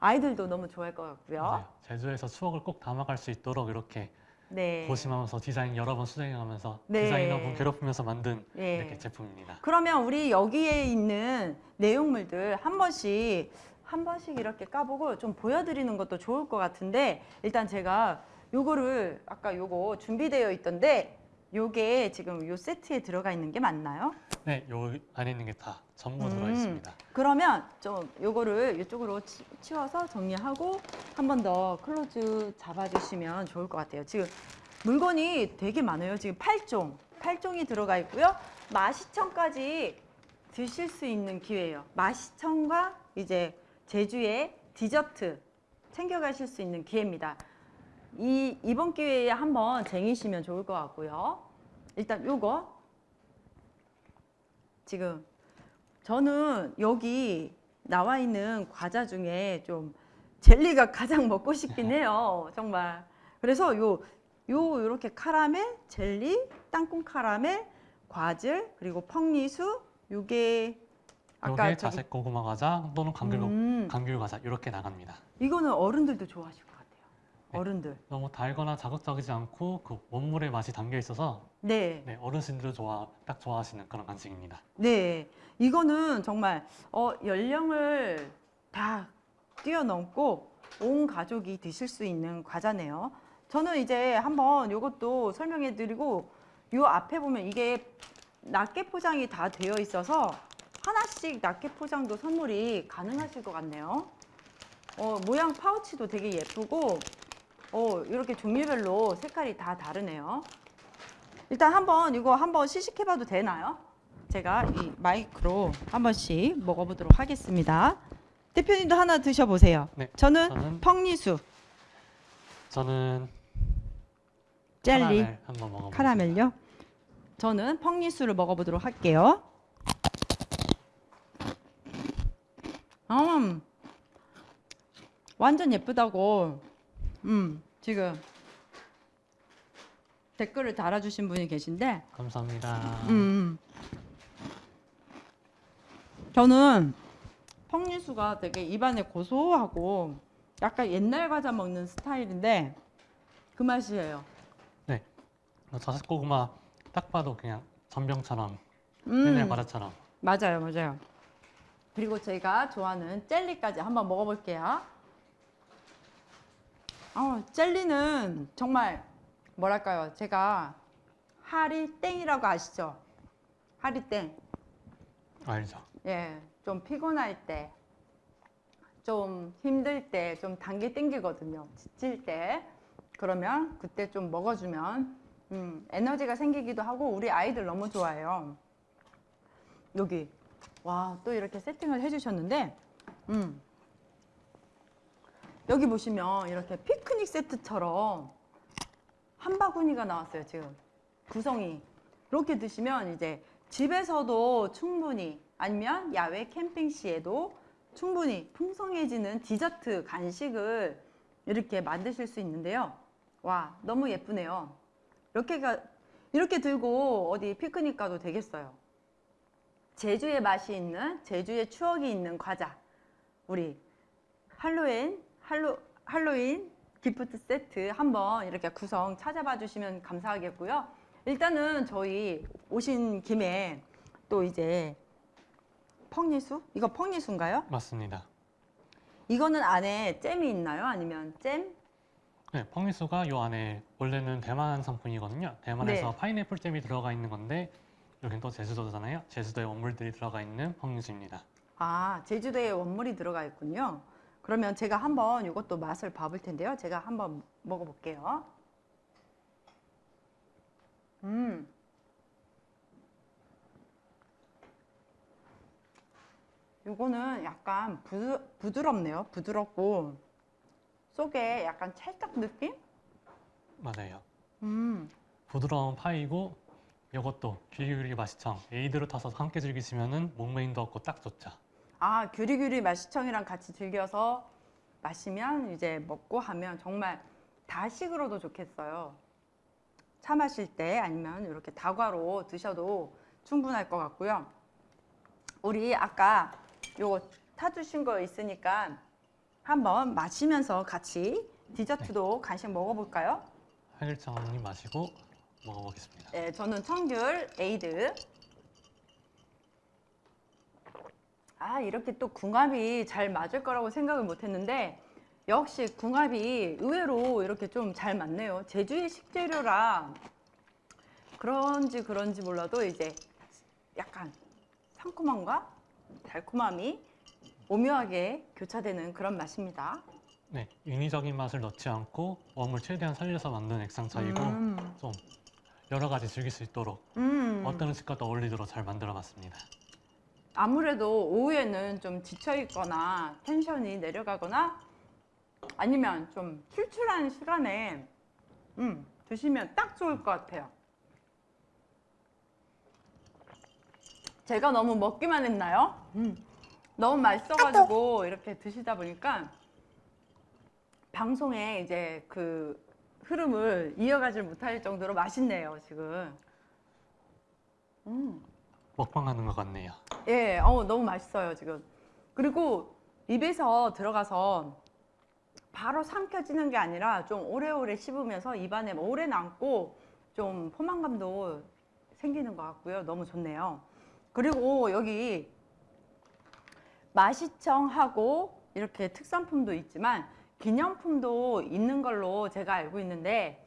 아이들도 너무 좋아할 것 같고요. 맞아요. 제주에서 추억을 꼭 담아갈 수 있도록 이렇게 네. 고심하면서 디자인 여러 번 수정해가면서 네. 디자이너분 괴롭히면서 만든 네. 이렇게 제품입니다. 그러면 우리 여기에 있는 내용물들 한 번씩 한 번씩 이렇게 까보고 좀 보여드리는 것도 좋을 것 같은데 일단 제가 요거를 아까 요거 준비되어 있던데 요게 지금 요 세트에 들어가 있는 게 맞나요? 네, 요 안에 있는 게 다 전부 음. 들어 있습니다. 그러면 좀 요거를 이쪽으로 치, 치워서 정리하고 한 번 더 close 잡아주시면 좋을 것 같아요. 지금 물건이 되게 많아요. 지금 8종, 8종이 들어가 있고요. 마시청까지 드실 수 있는 기회예요. 마시청과 이제 제주의 디저트 챙겨가실 수 있는 기회입니다. 이 이번 기회에 한번 쟁이시면 좋을 것 같고요. 일단 요거 지금 저는 여기 나와 있는 과자 중에 좀 젤리가 가장 먹고 싶긴 해요. 정말. 그래서 요, 요, 요렇게 카라멜, 젤리, 땅콩 카라멜, 과즙, 그리고 펑리수, 요게 아까 요게 저기, 자색 고구마 과자 또는 감귤, 음, 감귤 과자 이렇게 나갑니다. 이거는 어른들도 같아요. 네. 어른들. 너무 달거나 자극적이지 않고 그 원물의 맛이 담겨 있어서 네. 네, 어르신들 좋아 딱 좋아하시는 그런 간식입니다. 네, 이거는 정말 어, 연령을 다 뛰어넘고 온 가족이 드실 수 있는 과자네요. 저는 이제 한번 이것도 설명해 드리고 요 앞에 보면 이게 낱개 포장이 다 되어 있어서 하나씩 낱개 포장도 선물이 가능하실 것 같네요. 어, 모양 파우치도 되게 예쁘고 어, 이렇게 종류별로 색깔이 다 다르네요. 일단 한번 이거 한번 시식해봐도 되나요? 제가 이 마이크로 한 번씩 먹어보도록 하겠습니다. 대표님도 하나 드셔보세요. 네, 저는 저는 펑리수, 저는 젤리, 카라멜. 카라멜요. 저는 펑리수를 먹어보도록 할게요. 음, 완전 예쁘다고. 음, 지금 댓글을 달아주신 분이 계신데, 감사합니다. 음. 저는 펑리수가 되게 입안에 고소하고 약간 옛날 과자 먹는 스타일인데 그 맛이에요. 어, 자색 고구마 딱 봐도 그냥 전병처럼 음, 옛날 과자처럼 맞아요, 맞아요. 그리고 제가 좋아하는 젤리까지 한번 먹어볼게요. 어, 젤리는 정말 뭐랄까요? 제가 하리땡이라고 아시죠? 하리땡. 알죠. 예, 좀 피곤할 때, 좀 힘들 때, 좀 단계 땡기거든요. 지칠 때. 그러면 그때 좀 먹어주면 음, 에너지가 생기기도 하고 우리 아이들 너무 좋아해요. 여기 와 또 이렇게 세팅을 해주셨는데 음, 여기 보시면 이렇게 피크닉 세트처럼 한 바구니가 나왔어요 지금 구성이 이렇게 드시면 이제 집에서도 충분히 아니면 야외 캠핑 시에도 충분히 풍성해지는 디저트 간식을 이렇게 만드실 수 있는데요. 와 너무 예쁘네요. 이렇게가 이렇게 들고 어디 피크닉 가도 되겠어요. 제주의 맛이 있는 제주의 추억이 있는 과자 우리 할로윈 할로 할로윈 기프트 세트 한번 이렇게 구성 찾아봐 주시면 감사하겠고요. 일단은 저희 오신 김에 또 이제 펑리수? 이거 펑리수인가요? 맞습니다. 이거는 안에 잼이 있나요? 아니면 잼? 네, 펑리수가 요 안에 원래는 대만 상품이거든요. 대만에서 네. 파인애플 잼이 들어가 있는 건데 여긴 또 제주도잖아요. 제주도의 원물들이 들어가 있는 펑리수입니다. 아, 제주도에 원물이 들어가 있군요. 그러면 제가 한번 이것도 맛을 봐볼 텐데요. 제가 한번 먹어볼게요. 음. 요거는 약간 부드, 부드럽네요. 부드럽고 속에 약간 찰떡 느낌? 맞아요. 음. 부드러운 파이고 이것도 귀리귀리 맛이청 에이드를 타서 함께 즐기시면은 목메인도 없고 딱 좋죠. 아, 규리규리 맛시청이랑 같이 즐겨서 마시면 이제 먹고 하면 정말 다식으로도 좋겠어요. 차 마실 때 아니면 이렇게 다과로 드셔도 충분할 것 같고요. 우리 아까 요거 타주신 거 있으니까 한번 마시면서 같이 디저트도 간식 먹어볼까요? 활길청님 마시고 먹어보겠습니다. 네, 저는 청귤 에이드. 아, 이렇게 또 궁합이 잘 맞을 거라고 생각을 못 했는데, 역시 궁합이 의외로 이렇게 좀 잘 맞네요. 제주의 식재료라 그런지 그런지 몰라도 이제 약간 상큼함과 달콤함이 오묘하게 교차되는 그런 맛입니다. 네, 인위적인 맛을 넣지 않고 웜을 최대한 살려서 만든 액상차이고 음, 좀 여러 가지 즐길 수 있도록 음. 어떤 음식과도 어울리도록 잘 만들어 봤습니다. 아무래도 오후에는 좀 지쳐 있거나 텐션이 내려가거나 아니면 좀 출출한 시간에 음, 드시면 딱 좋을 것 같아요. 제가 너무 먹기만 했나요? 음, 너무 맛있어가지고 이렇게 드시다 보니까 방송에 이제 그 흐름을 이어가질 못할 정도로 맛있네요, 지금. 음. 먹방하는 것 같네요. 예, 어, 너무 맛있어요, 지금. 그리고 입에서 들어가서 바로 삼켜지는 게 아니라 좀 오래오래 씹으면서 입안에 오래 남고 좀 포만감도 생기는 것 같고요. 너무 좋네요. 그리고 여기 마시청하고 이렇게 특산품도 있지만 기념품도 있는 걸로 제가 알고 있는데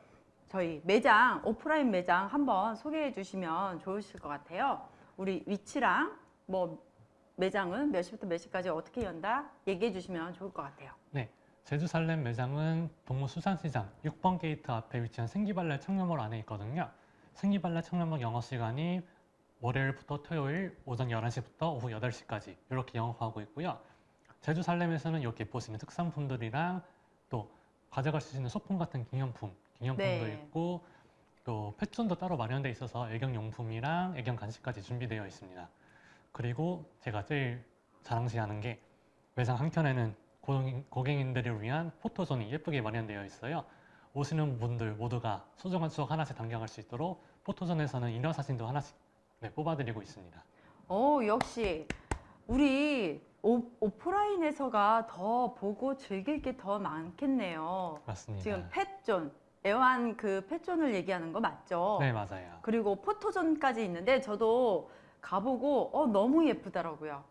저희 매장, 오프라인 매장 한번 소개해 주시면 좋으실 것 같아요. 우리 위치랑 뭐 매장은 몇 시부터 몇 시까지 어떻게 연다 얘기해 주시면 좋을 것 같아요. 네, 제주 살렘 매장은 동문수산시장 6번 게이트 앞에 위치한 생기발랄 청년몰 안에 있거든요. 생기발랄 청년몰 영업 시간이 월요일부터 토요일 오전 11시부터 오후 8시까지 이렇게 영업하고 있고요. 제주 살렘에서는 이렇게 보시는 특산품들이랑 또 가져갈 수 있는 소품 같은 기념품, 기념품도 네. 있고 또 패션도 따로 마련돼 있어서 애경용품이랑 애경 간식까지 준비되어 있습니다. 그리고 제가 제일 자랑시하는 게 매장 한켠에는 고객- 고객님들을 위한 포토존이 예쁘게 마련되어 있어요. 오시는 분들 모두가 소중한 추억 하나씩 담겨갈 수 있도록 포토존에서는 인화 사진도 하나씩 네, 뽑아드리고 있습니다. 어, 역시 우리 오, 오프라인에서가 더 보고 즐길 게 더 많겠네요. 맞습니다. 지금 펫존, 애완 그 펫존을 얘기하는 거 맞죠? 네, 맞아요. 그리고 포토존까지 있는데 저도 가보고 어, 너무 예쁘더라고요.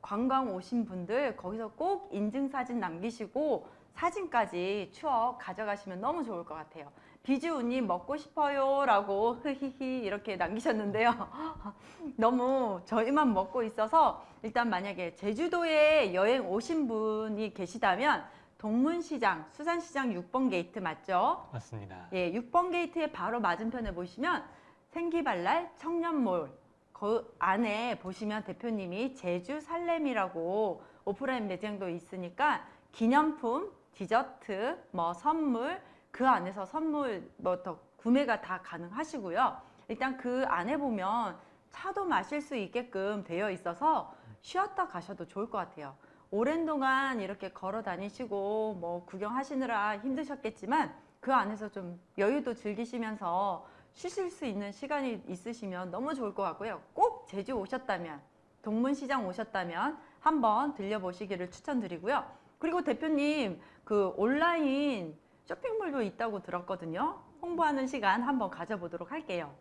관광 오신 분들 거기서 꼭 인증사진 남기시고 사진까지 추억 가져가시면 너무 좋을 것 같아요. 비주우님 먹고 싶어요 라고 흐히히 이렇게 남기셨는데요. 너무 저희만 먹고 있어서 일단 만약에 제주도에 여행 오신 분이 계시다면 동문시장, 수산시장 6번 게이트 맞죠? 맞습니다. 예, 6번 게이트의 바로 맞은편에 보시면 생기발랄 청년몰 그 안에 보시면 대표님이 제주 살렘이라고 오프라인 매장도 있으니까 기념품, 디저트, 뭐 선물 그 안에서 선물 뭐 더 구매가 다 가능하시고요. 일단 그 안에 보면 차도 마실 수 있게끔 되어 있어서 쉬었다 가셔도 좋을 것 같아요. 오랜 동안 이렇게 걸어 다니시고 뭐 구경하시느라 힘드셨겠지만 그 안에서 좀 여유도 즐기시면서 쉬실 수 있는 시간이 있으시면 너무 좋을 것 같고요. 꼭 제주 오셨다면 동문시장 오셨다면 한번 들려보시기를 추천드리고요. 그리고 대표님 그 온라인 쇼핑몰도 있다고 들었거든요. 홍보하는 시간 한번 가져보도록 할게요.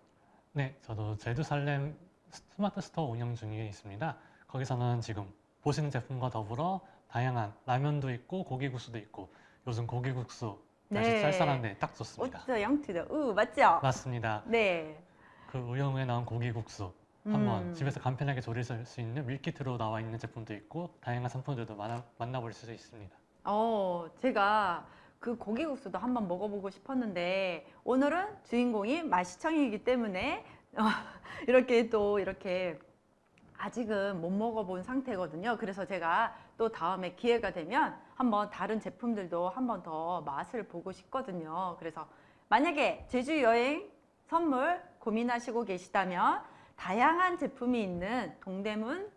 네, 저도 제주 살렘 스마트 스토어 운영 중에 있습니다. 거기서는 지금 보시는 제품과 더불어 다양한 라면도 있고 고기국수도 있고 요즘 고기국수 날씨 네. 쌀쌀한데 딱 좋습니다. 오트 양트드 우 맞죠? 맞습니다. 네. 그 우영우에 나온 고기국수 한번 음. 집에서 간편하게 조리할 수 있는 밀키트로 나와 있는 제품도 있고 다양한 상품들도 만나, 만나볼 수 있습니다. 어, 제가 그 고기국수도 한번 먹어보고 싶었는데 오늘은 주인공이 마시청이기 때문에 어, 이렇게 또 이렇게 아직은 못 먹어본 상태거든요. 그래서 제가 또 다음에 기회가 되면 한번 다른 제품들도 한번 더 맛을 보고 싶거든요. 그래서 만약에 제주 여행 선물 고민하시고 계시다면 다양한 제품이 있는 동대문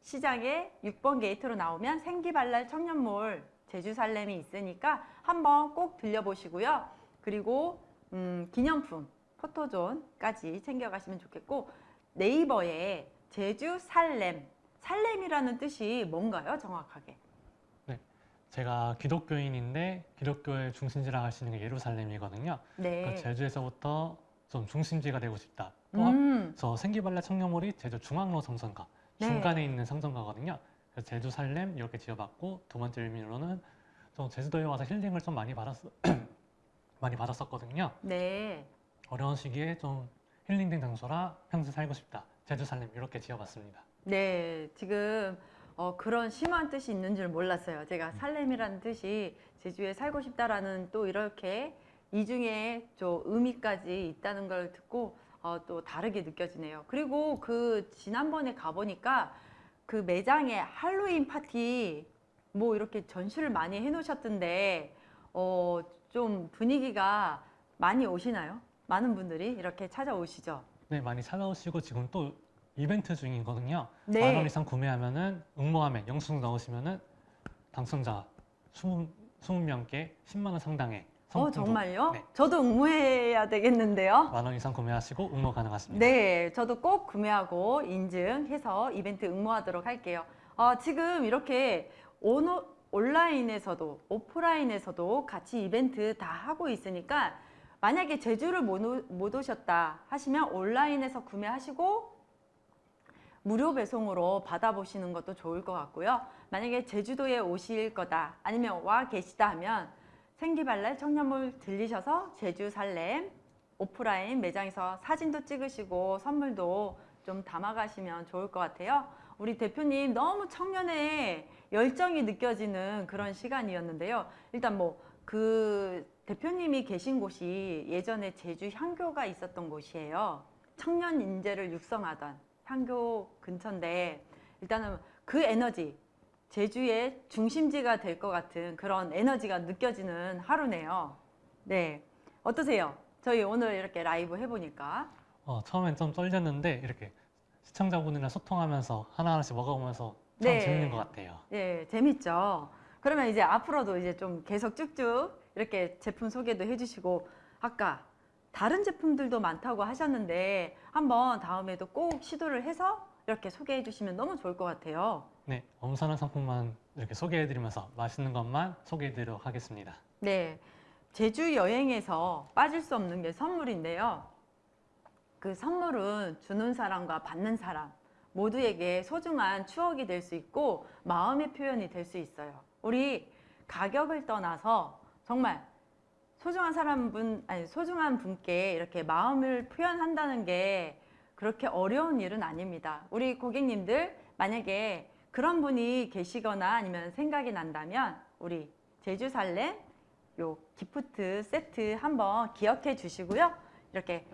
시장의 6번 게이트로 나오면 생기발랄 청년몰 제주 살렘이 있으니까 한번 꼭 들려보시고요. 그리고 음, 기념품 포토존까지 챙겨가시면 좋겠고 네이버에 제주 살렘 살렘이라는 뜻이 뭔가요 정확하게? 제가 기독교인인데 기독교의 중심지라 할수 있는 게 예루살렘이거든요. 네. 그 제주에서부터 좀 중심지가 되고 싶다. 또 음, 저 생기발랄 청년몰이 제주 중앙로 성선가 네. 중간에 있는 성선가거든요. 그래서 제주 살렘 이렇게 지어봤고 두 번째 의미로는 좀 제주도에 와서 힐링을 좀 많이 받았 많이 받았었거든요. 네. 어려운 시기에 좀 힐링된 장소라 평생 살고 싶다. 제주 살렘 이렇게 지어봤습니다. 네, 지금 어, 그런 심한 뜻이 있는 줄 몰랐어요. 제가 살렘이라는 뜻이 제주에 살고 싶다라는 또 이렇게 이중에 좀 의미까지 있다는 걸 듣고 어, 또 다르게 느껴지네요. 그리고 그 지난번에 가보니까 그 매장에 할로윈 파티 뭐 이렇게 전시를 많이 해놓으셨던데 어, 좀 분위기가 많이 오시나요? 많은 분들이 이렇게 찾아오시죠. 네, 많이 찾아오시고 지금 또 이벤트 중이거든요. 네. 만 원 이상 구매하면 은 응모함에 영수증 넣으시면 은 당첨자 20, 20명께 10만 원 상당의 어, 정말요? 네. 저도 응모해야 되겠는데요. 만 원 이상 구매하시고 응모 가능하십니다. 네, 저도 꼭 구매하고 인증해서 이벤트 응모하도록 할게요. 아, 지금 이렇게 오너, 온라인에서도 오프라인에서도 같이 이벤트 다 하고 있으니까 만약에 제주를 못, 오셨다 하시면 온라인에서 구매하시고 무료 배송으로 받아보시는 것도 좋을 것 같고요. 만약에 제주도에 오실 거다 아니면 와 계시다 하면 생기발랄 청년몰 들리셔서 제주 살렘 오프라인 매장에서 사진도 찍으시고 선물도 좀 담아가시면 좋을 것 같아요. 우리 대표님 너무 청년의 열정이 느껴지는 그런 시간이었는데요. 일단 뭐 그 대표님이 계신 곳이 예전에 제주 향교가 있었던 곳이에요. 청년 인재를 육성하던 향교 근처인데 일단은 그 에너지 제주의 중심지가 될 것 같은 그런 에너지가 느껴지는 하루네요. 네. 어떠세요? 저희 오늘 이렇게 라이브 해보니까. 어, 처음엔 좀 떨렸는데 이렇게 시청자분이랑 소통하면서 하나하나씩 먹어보면서 참 네. 재밌는 것 같아요. 예, 재밌죠? 그러면 이제 앞으로도 이제 좀 계속 쭉쭉 이렇게 제품 소개도 해주시고, 아까 다른 제품들도 많다고 하셨는데, 한번 다음에도 꼭 시도를 해서 이렇게 소개해 주시면 너무 좋을 것 같아요. 네, 엄선한 상품만 이렇게 소개해 드리면서 맛있는 것만 소개해 드리도록 하겠습니다. 네. 제주 여행에서 빠질 수 없는 게 선물인데요. 그 선물은 주는 사람과 받는 사람 모두에게 소중한 추억이 될 수 있고 마음의 표현이 될 수 있어요. 우리 가격을 떠나서 정말 소중한 사람분 아니 소중한 분께 이렇게 마음을 표현한다는 게 그렇게 어려운 일은 아닙니다. 우리 고객님들 만약에 그런 분이 계시거나 아니면 생각이 난다면 우리 제주 살렘 요 기프트 세트 한번 기억해 주시고요. 이렇게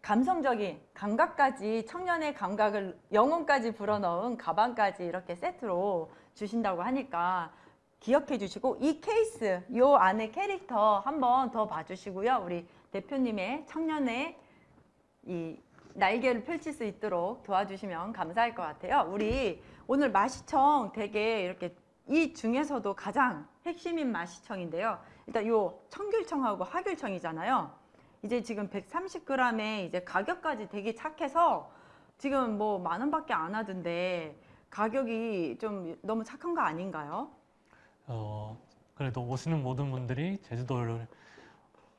감성적인 감각까지 청년의 감각을 영혼까지 불어넣은 가방까지 이렇게 세트로 주신다고 하니까 기억해 주시고 이 케이스 요 안에 캐릭터 한번 더 봐주시고요. 우리 대표님의 청년의 이 날개를 펼칠 수 있도록 도와주시면 감사할 것 같아요. 우리 오늘 마시청 되게 이렇게 이 중에서도 가장 핵심인 마시청인데요. 일단 요 청귤청하고 하귤청이잖아요. 이제 지금 130g에 이제 가격까지 되게 착해서 지금 뭐 만 원밖에 안 하던데 가격이 좀 너무 착한 거 아닌가요? 어, 그래도 오시는 모든 분들이 제주도를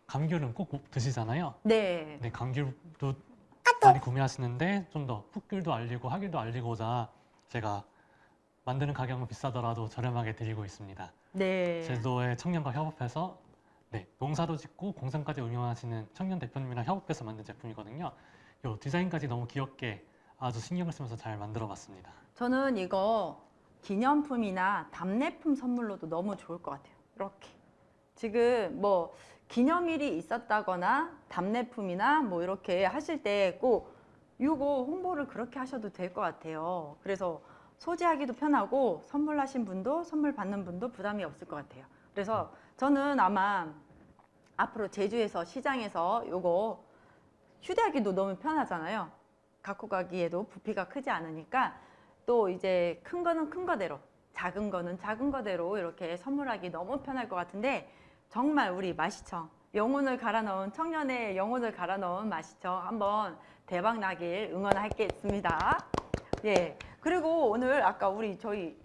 감귤은 꼭 드시잖아요. 네. 네, 감귤도 많이 구매하시는데 좀 더 풋귤도 알리고 하귤도 알리고자 제가 만드는 가격은 비싸더라도 저렴하게 드리고 있습니다. 네. 제주도의 청년과 협업해서 네, 농사도 짓고 공장까지 운영하시는 청년 대표님이랑 협업해서 만든 제품이거든요. 요 디자인까지 너무 귀엽게 아주 신경을 쓰면서 잘 만들어 봤습니다. 저는 이거 기념품이나 답례품 선물로도 너무 좋을 것 같아요. 이렇게 지금 뭐 기념일이 있었다거나 답례품이나 뭐 이렇게 하실 때 꼭 이거 홍보를 그렇게 하셔도 될 것 같아요. 그래서 소지하기도 편하고 선물하신 분도 선물 받는 분도 부담이 없을 것 같아요. 그래서 저는 아마 앞으로 제주에서 시장에서 요거 휴대하기도 너무 편하잖아요. 갖고 가기에도 부피가 크지 않으니까 또 이제 큰 거는 큰 거대로 작은 거는 작은 거대로 이렇게 선물하기 너무 편할 것 같은데 정말 우리 마시청 영혼을 갈아 넣은 청년의 영혼을 갈아 넣은 마시청 한번 대박 나길 응원하겠습니다. 예. 그리고 오늘 아까 우리 저희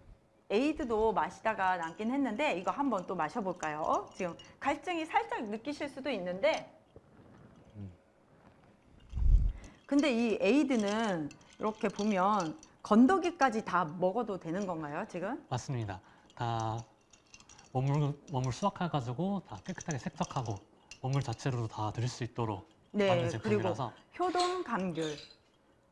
에이드도 마시다가 남긴 했는데 이거 한번 또 마셔볼까요? 지금 갈증이 살짝 느끼실 수도 있는데 근데 이 에이드는 이렇게 보면 건더기까지 다 먹어도 되는 건가요, 지금? 맞습니다. 다 원물 원물 수확해가지고 다 깨끗하게 세척하고 원물 자체로도 다 드실 수 있도록 만든 네, 그리고 제품이라서 효동 감귤.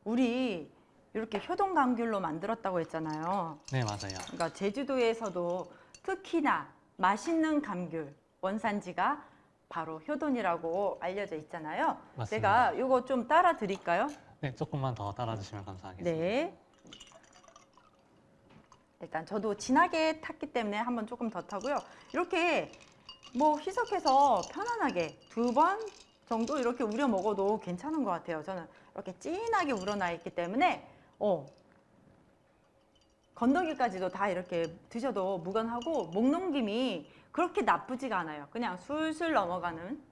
우리 이렇게 효동 감귤로 만들었다고 했잖아요. 네 맞아요. 그러니까 제주도에서도 특히나 맛있는 감귤 원산지가 바로 효돈이라고 알려져 있잖아요. 맞습니다. 제가 이거 좀 따라 드릴까요? 네 조금만 더 따라 주시면 감사하겠습니다. 네. 일단 저도 진하게 탔기 때문에 한번 조금 더 타고요. 이렇게 뭐 희석해서 편안하게 두 번 정도 이렇게 우려 먹어도 괜찮은 것 같아요. 저는 이렇게 진하게 우러나 있기 때문에 어 건더기까지도 다 이렇게 드셔도 무관하고 목 넘김이 그렇게 나쁘지가 않아요. 그냥 술술 넘어가는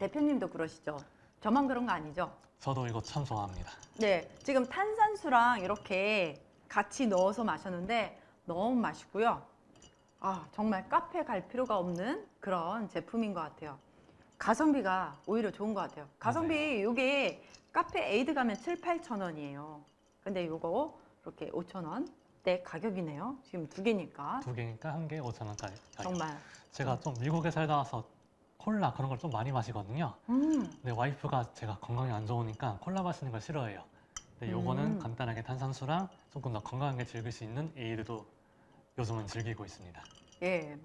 대표님도 그러시죠? 저만 그런 거 아니죠? 저도 이거 참 좋아합니다. 네, 지금 탄산수랑 이렇게 같이 넣어서 마셨는데 너무 맛있고요. 아, 정말 카페 갈 필요가 없는 그런 제품인 것 같아요. 가성비가 오히려 좋은 것 같아요. 가성비 이게 카페 에이드 가면 7, 8천 원이에요. 근데 이거 이렇게 5천 원대 가격이네요. 지금 두 개니까 두 개니까 한 개 5천 원까지. 정말. 제가 좀 미국에 살다 와서 콜라 그런 걸 좀 많이 마시거든요. 음, 근데 와이프가 제가 건강에 안 좋으니까 콜라 마시는 걸 싫어해요. 근데 요거는 음. 간단하게 탄산수랑 조금 더 건강하게 즐길 수 있는 에이드도 요즘은 즐기고 있습니다. 예.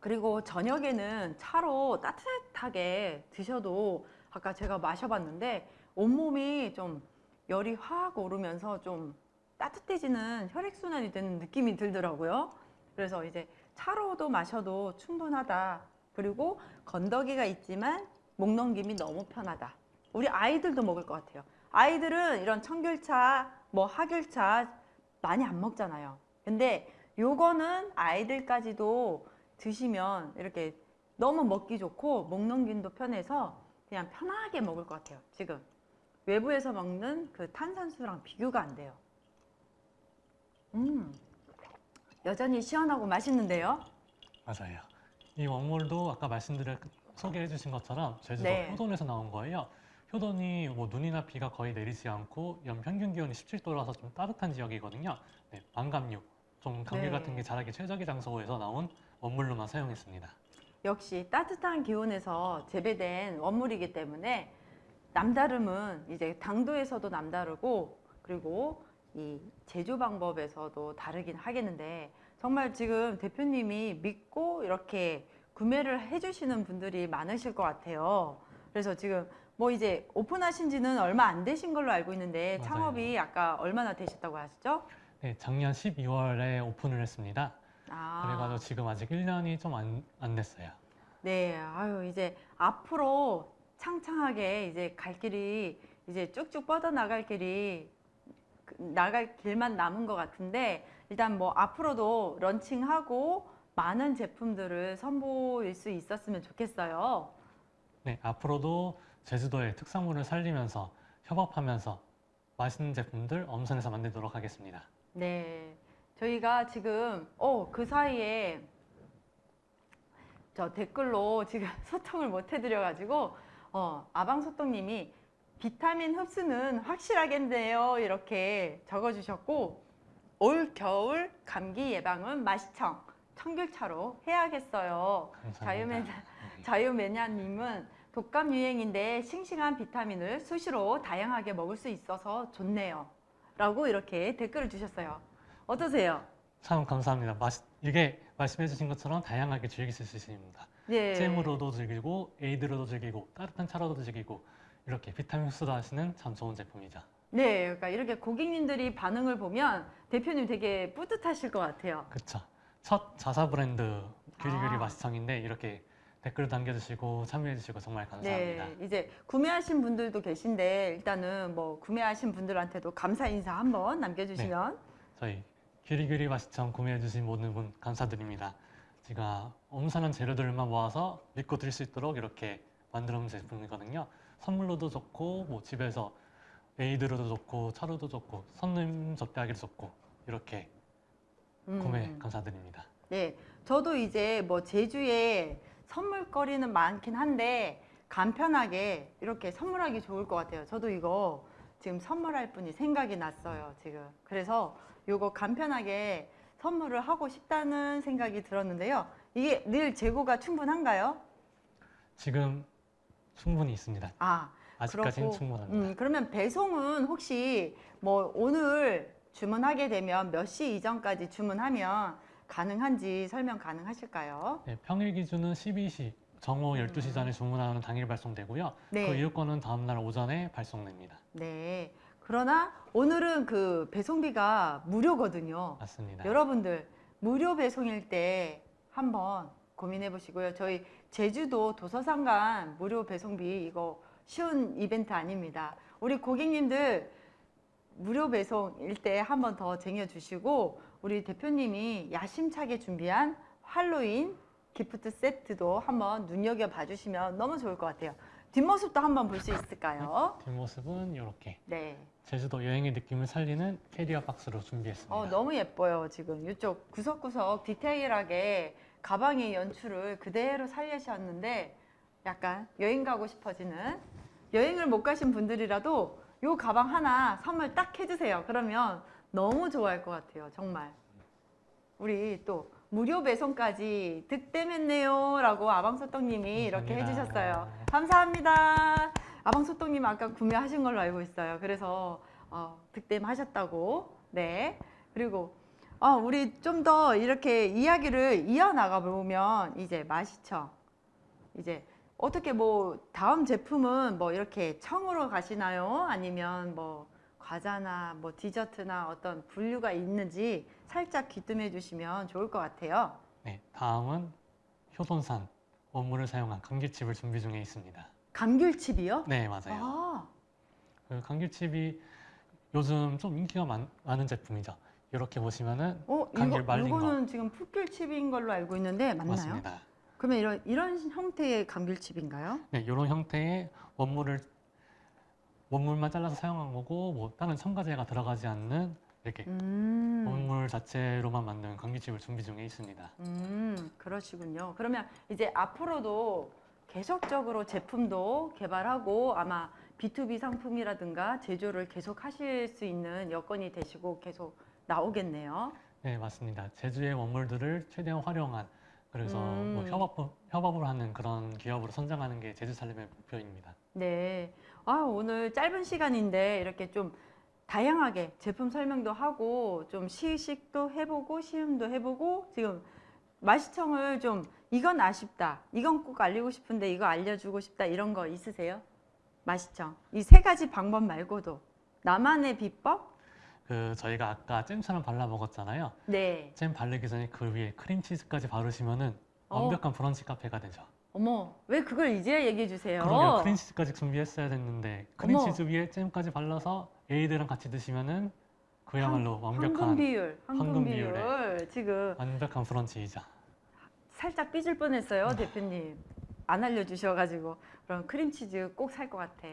그리고 저녁에는 차로 따뜻하게 드셔도 아까 제가 마셔봤는데 온몸이 좀 열이 확 오르면서 좀 따뜻해지는 혈액순환이 되는 느낌이 들더라고요. 그래서 이제 차로도 마셔도 충분하다. 그리고 건더기가 있지만 목 넘김이 너무 편하다. 우리 아이들도 먹을 것 같아요. 아이들은 이런 청귤차, 뭐 하귤차 많이 안 먹잖아요. 근데 요거는 아이들까지도 드시면 이렇게 너무 먹기 좋고 목 넘김도 편해서 그냥 편하게 먹을 것 같아요. 지금 외부에서 먹는 그 탄산수랑 비교가 안 돼요. 음, 여전히 시원하고 맛있는데요. 맞아요. 이 원물도 아까 말씀드려 소개해 주신 것처럼 제주도 네. 효돈에서 나온 거예요. 효돈이 뭐 눈이나 비가 거의 내리지 않고 연 평균 기온이 17도라서 좀 따뜻한 지역이거든요. 네, 망감류, 좀 감기 네. 같은 게 자라기 최적의 장소에서 나온 원물로만 사용했습니다. 역시 따뜻한 기온에서 재배된 원물이기 때문에 남다름은 이제 당도에서도 남다르고 그리고 이 제조 방법에서도 다르긴 하겠는데 정말 지금 대표님이 믿고 이렇게 구매를 해주시는 분들이 많으실 것 같아요. 그래서 지금 뭐 이제 오픈하신 지는 얼마 안 되신 걸로 알고 있는데 맞아요. 창업이 아까 얼마나 되셨다고 하시죠? 네, 작년 12월에 오픈을 했습니다. 아. 그래가지고 지금 아직 1년이 좀 안 안 됐어요. 네, 아유 이제 앞으로 창창하게 이제 갈 길이 이제 쭉쭉 뻗어 나갈 길이 그- 나갈 길만 남은 것 같은데 일단 뭐 앞으로도 런칭하고 많은 제품들을 선보일 수 있었으면 좋겠어요. 네, 앞으로도 제주도의 특산물을 살리면서 협업하면서 맛있는 제품들 엄선해서 만들도록 하겠습니다. 네, 저희가 지금 어 그 사이에 저 댓글로 지금 소통을 못 해드려가지고 어 아방소통님이 비타민 흡수는 확실하겠네요 이렇게 적어주셨고 올 겨울 감기 예방은 마시청 청귤차로 해야겠어요. 감사합니다. 자유맨 네. 자유매냐님은 독감 유행인데 싱싱한 비타민을 수시로 다양하게 먹을 수 있어서 좋네요. 라고 이렇게 댓글을 주셨어요. 어떠세요? 참 감사합니다. 맛 이게 말씀해 주신 것처럼 다양하게 즐기실 수 있습니다. 네. 잼으로도 즐기고 에이드로도 즐기고 따뜻한 차로도 즐기고 이렇게 비타민 흡수도 하시는 참 좋은 제품이죠. 네, 그러니까 이렇게 고객님들이 반응을 보면 대표님 되게 뿌듯하실 것 같아요. 그쵸. 첫 자사 브랜드 규리규리 아. 맛시청인데 이렇게 댓글 남겨주시고 참여해주시고 정말 감사합니다. 네, 이제 구매하신 분들도 계신데 일단은 뭐 구매하신 분들한테도 감사 인사 한번 남겨주시면 저희 규리규리 맛시청 구매해주신 모든 분 감사드립니다. 제가 엄선한 재료들만 모아서 믿고 드릴 수 있도록 이렇게 만들어 놓은 제품이거든요. 선물로도 좋고 뭐 집에서 에이드로도 좋고 차로도 좋고 손님 접대하기도 좋고 이렇게 음, 구매 감사드립니다. 네, 저도 이제 뭐 제주에 선물거리는 많긴 한데 간편하게 이렇게 선물하기 좋을 것 같아요. 저도 이거 지금 선물할 분이 생각이 났어요. 지금 그래서 이거 간편하게 선물을 하고 싶다는 생각이 들었는데요. 이게 늘 재고가 충분한가요? 지금 충분히 있습니다. 아, 아직까지는 그렇고, 충분합니다. 음, 그러면 배송은 혹시 뭐 오늘 주문하게 되면 몇 시 이전까지 주문하면 가능한지 설명 가능하실까요? 네, 평일 기준은 12시 정오 12시 전에 주문하는 당일 발송되고요. 음. 네. 그 이유권은 다음날 오전에 발송됩니다. 네. 그러나 오늘은 그 배송비가 무료거든요. 맞습니다. 여러분들 무료 배송일 때 한번 고민해 보시고요. 저희 제주도 도서상간 무료 배송비 이거 쉬운 이벤트 아닙니다. 우리 고객님들 무료 배송일 때 한 번 더 쟁여 주시고 우리 대표님이 야심차게 준비한 할로윈 기프트 세트도 한번 눈여겨 봐 주시면 너무 좋을 것 같아요. 뒷모습도 한번 볼 수 있을까요? 뒷모습은 이렇게 네. 제주도 여행의 느낌을 살리는 캐리어 박스로 준비했습니다. 어, 너무 예뻐요. 지금 이쪽 구석구석 디테일하게 가방의 연출을 그대로 살리셨는데 약간 여행 가고 싶어지는 여행을 못 가신 분들이라도 요 가방 하나 선물 딱 해주세요. 그러면 너무 좋아할 것 같아요. 정말. 우리 또 무료 배송까지 득템했네요. 라고 아방소떡님이 이렇게. 해주셨어요. 감사합니다. 아방소떡님 아까 구매하신 걸로 알고 있어요. 그래서 어, 득템하셨다고. 네. 그리고 어, 우리 좀 더 이렇게 이야기를 이어나가 보면 이제 맛이청. 이제 어떻게 뭐 다음 제품은 뭐 이렇게 청으로 가시나요? 아니면 뭐 과자나 뭐 디저트나 어떤 분류가 있는지 살짝 귀뜸해 주시면 좋을 것 같아요. 네, 다음은 효돈산 원물을 사용한 감귤칩을 준비 중에 있습니다. 감귤칩이요? 네, 맞아요. 아, 그 감귤칩이 요즘 좀 인기가 많, 많은 제품이죠. 이렇게 보시면은 어, 감귤 이거, 말린 이거는 지금 풋귤칩인 걸로 알고 있는데 맞나요? 맞습니다. 그러면 이런 이런 형태의 감귤칩인가요? 네, 이런 형태의 원물을 원물만 잘라서 사용한 거고 뭐 다른 첨가제가 들어가지 않는 이렇게 음. 원물 자체로만 만든 감귤칩을 준비 중에 있습니다. 음, 그러시군요. 그러면 이제 앞으로도 계속적으로 제품도 개발하고 아마 B2B 상품이라든가 제조를 계속 하실 수 있는 여건이 되시고 계속 나오겠네요. 네, 맞습니다. 제주의 원물들을 최대한 활용한 그래서 음. 뭐 협업 협업을 하는 그런 기업으로 선정하는 게 제주 살림의 목표입니다. 네. 아, 오늘 짧은 시간인데 이렇게 좀 다양하게 제품 설명도 하고 좀 시식도 해보고 시음도 해보고 지금 맛시청을 좀 이건 아쉽다. 이건 꼭 알리고 싶은데 이거 알려주고 싶다. 이런 거 있으세요? 맛시청. 이 세 가지 방법 말고도 나만의 비법? 그 저희가 아까 잼처럼 발라 먹었잖아요. 네. 잼 바르기 전에 그 위에 크림치즈까지 바르시면은 어. 완벽한 브런치 카페가 되죠. 어머, 왜 그걸 이제야 얘기해 주세요? 그러게요. 크림치즈까지 준비했어야 됐는데 크림치즈 위에 잼까지 발라서 에이드랑 같이 드시면은 그야말로 완벽한 황금 비율, 황금, 황금 비율. 지금 완벽한 브런치이죠. 살짝 삐질 뻔했어요, 대표님. 안 알려주셔가지고 그럼 크림치즈 꼭 살 것 같아.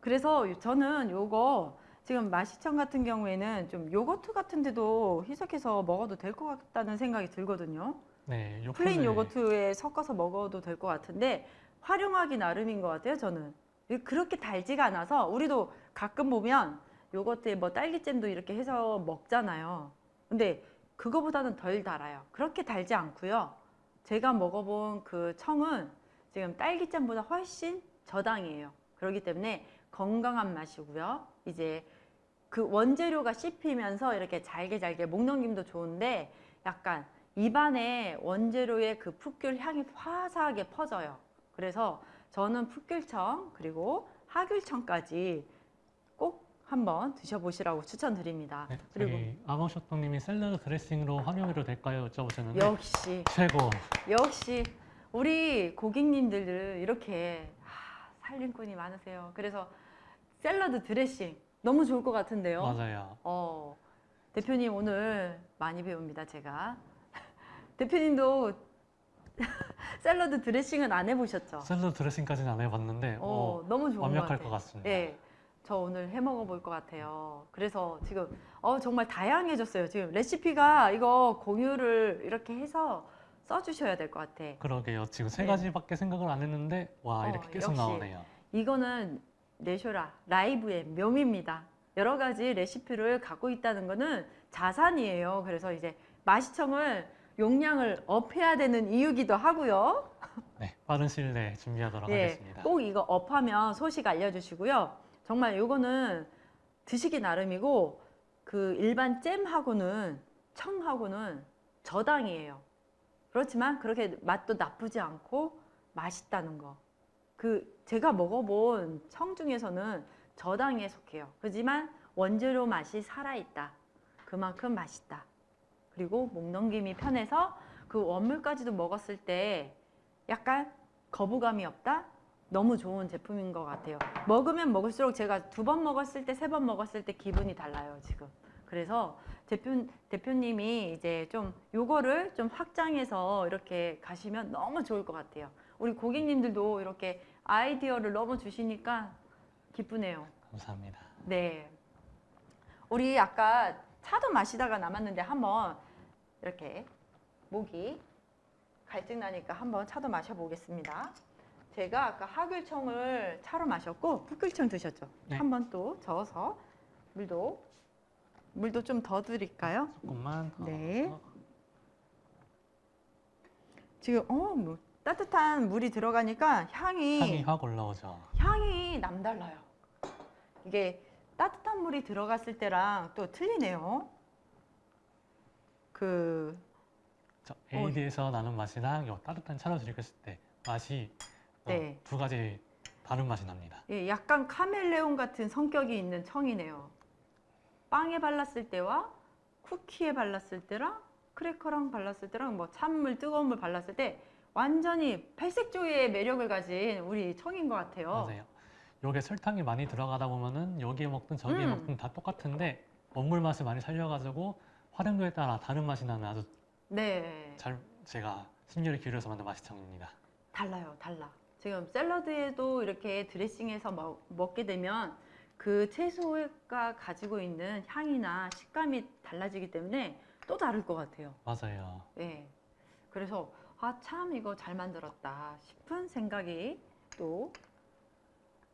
그래서 저는 요거 지금 마시청 같은 경우에는 좀 요거트 같은 데도 희석해서 먹어도 될 것 같다는 생각이 들거든요. 네, 요 plain 콘을 요거트에 섞어서 먹어도 될 것 같은데 활용하기 나름인 것 같아요, 저는. 그렇게 달지가 않아서 우리도 가끔 보면 요거트에 뭐 딸기잼도 이렇게 해서 먹잖아요. 근데 그거보다는 덜 달아요. 그렇게 달지 않고요. 제가 먹어본 그 청은 지금 딸기잼보다 훨씬 저당이에요. 그렇기 때문에 건강한 맛이고요. 이제 그 원재료가 씹히면서 이렇게 잘게 잘게 목 넘김도 좋은데 약간 입안에 원재료의 그 풋귤 향이 화사하게 퍼져요. 그래서 저는 풋귤청 그리고 하귤청까지 꼭 한번 드셔보시라고 추천드립니다. 네, 그리고 저기 아머쇼토님이 샐러드 드레싱으로 활용해도 될까요? 여쭤보셨는데 역시 최고. 역시 우리 고객님들 이렇게 하, 살림꾼이 많으세요. 그래서 샐러드 드레싱 너무 좋을 것 같은데요. 맞아요. 어, 대표님 오늘 많이 배웁니다, 제가. 대표님도 샐러드 드레싱은 안 해보셨죠? 샐러드 드레싱까지는 안 해봤는데 어, 어, 너무 좋은 완벽할 것 것. 같습니다. 네, 저 오늘 해 먹어 볼 것 같아요. 그래서 지금 어, 정말 다양해졌어요. 지금 레시피가 이거 공유를 이렇게 해서 써주셔야 될 것 같아. 그러게요. 지금 세 네. 가지밖에 생각을 안 했는데 와 어, 이렇게 계속. 나오네요. 이거는 내쇼라 라이브의 묘미입니다. 여러 가지 레시피를 갖고 있다는 거는 자산이에요. 그래서 이제 마시청을 용량을 업해야 되는 이유기도 하고요. 네, 빠른 시일 내에 준비하도록 예, 하겠습니다. 꼭 이거 업하면 소식 알려주시고요. 정말 이거는 드시기 나름이고 그 일반 잼하고는 청하고는 저당이에요. 그렇지만 그렇게 맛도 나쁘지 않고 맛있다는 거. 그 제가 먹어본 청 중에서는 저당에 속해요. 하지만 원재료 맛이 살아있다. 그만큼 맛있다. 그리고 목 넘김이 편해서 그 원물까지도 먹었을 때 약간 거부감이 없다? 너무 좋은 제품인 것 같아요. 먹으면 먹을수록 제가 두 번 먹었을 때, 세 번 먹었을 때 기분이 달라요, 지금. 그래서 대표, 대표님이 이제 좀 요거를 좀 확장해서 이렇게 가시면 너무 좋을 것 같아요. 우리 고객님들도 이렇게 아이디어를 너무 주시니까 기쁘네요. 감사합니다. 네. 우리 아까 차도 마시다가 남았는데 한번 이렇게 목이 갈증 나니까 한번 차도 마셔보겠습니다. 제가 아까 하귤청을 차로 마셨고 풋귤청 드셨죠? 네. 한번 또 저어서 물도 물도 좀 더 드릴까요? 조금만 더 네. 지금 어, 뭐 따뜻한 물이 들어가니까 향이 향이 확 올라오죠. 향이 남달라요. 이게 따뜻한 물이 들어갔을 때랑 또 틀리네요. 그저 AD에서 나는 맛이랑 요 따뜻한 차로 즐겼을 때 맛이 어, 네. 두 가지 다른 맛이 납니다. 예, 약간 카멜레온 같은 성격이 있는 청이네요. 빵에 발랐을 때와 쿠키에 발랐을 때랑 크래커랑 발랐을 때랑 뭐 찬물 뜨거운 물 발랐을 때 완전히 팔색조의 매력을 가진 우리 청인 것 같아요. 맞아요. 요게 설탕이 많이 들어가다 보면은 여기에 먹든 저기에 음. 먹든 다 똑같은데 원물 맛을 많이 살려가지고 활용도에 따라 다른 맛이 나는 아주 네. 잘 제가 심려를 기울여서 만든 맛이청입니다. 달라요, 달라. 지금 샐러드에도 이렇게 드레싱해서 먹, 먹게 되면 그 채소가 가지고 있는 향이나 식감이 달라지기 때문에 또 다를 것 같아요. 맞아요. 예. 그래서 아, 참 이거 잘 만들었다 싶은 생각이 또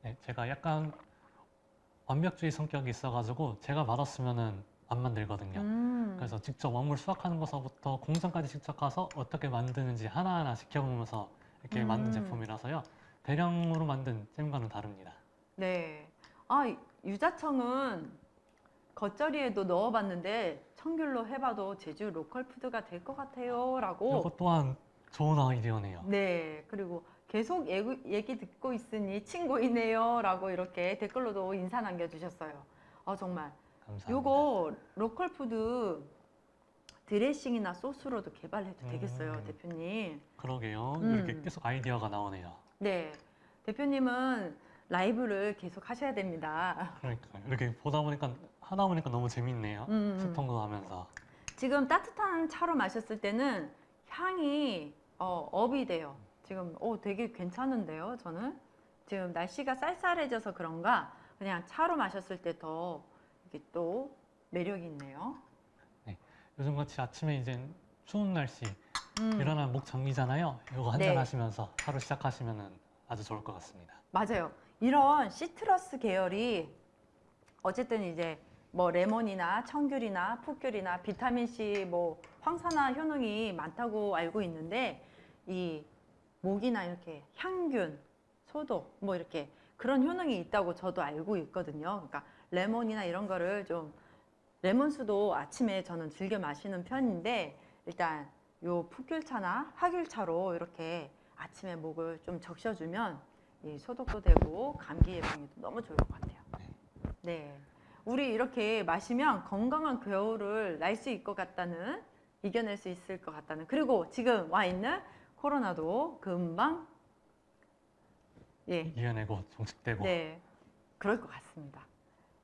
네, 제가 약간 완벽주의 성격이 있어가지고 제가 맛없으면은 안 만들거든요. 음, 그래서 직접 원물 수확하는 것서부터 공장까지 직접 가서 어떻게 만드는지 하나하나 지켜보면서 이렇게 음. 만든 제품이라서요. 대량으로 만든 잼과는 다릅니다. 네. 아, 이- 유자청은 겉절이에도 넣어봤는데 청귤로 해봐도 제주 로컬 푸드가 될 것 같아요 라고 이것 또한 좋은 아이디어네요. 네, 그리고 계속 얘기, 얘기 듣고 있으니 침 고이네요 라고 이렇게 댓글로도 인사 남겨주셨어요. 아 정말 감사합니다. 요거 로컬 푸드 드레싱이나 소스로도 개발해도 음. 되겠어요, 대표님. 그러게요. 음. 이렇게 계속 아이디어가 나오네요. 네, 대표님은 라이브를 계속 하셔야 됩니다. 그러니까 이렇게 보다 보니까 하다 보니까 너무 재밌네요. 음, 음. 소통도 하면서. 지금 따뜻한 차로 마셨을 때는 향이 어, 업이 돼요. 지금 어, 되게 괜찮은데요, 저는. 지금 날씨가 쌀쌀해져서 그런가 그냥 차로 마셨을 때 더 이게 또 매력이 있네요. 요즘 같이 아침에 이제 추운 날씨 음, 일어나면 목 잠기잖아요. 이거 한잔 네. 하시면서 하루 시작하시면은 아주 좋을 것 같습니다. 맞아요. 이런 시트러스 계열이 어쨌든 이제 뭐 레몬이나 청귤이나 풋귤이나 비타민 C 뭐 황산화 효능이 많다고 알고 있는데 이 목이나 이렇게 향균, 소독 뭐 이렇게 그런 효능이 있다고 저도 알고 있거든요. 그러니까 레몬이나 이런 거를 좀 레몬수도 아침에 저는 즐겨 마시는 편인데 일단 요 풋귤차나 하귤차로 이렇게 아침에 목을 좀 적셔주면 이 소독도 되고 감기 예방에도 너무 좋을 것 같아요. 네. 우리 이렇게 마시면 건강한 겨울을 날 수 있을 것 같다는 이겨낼 수 있을 것 같다는 그리고 지금 와 있는 코로나도 금방 예 이겨내고 종식되고 네, 그럴 것 같습니다.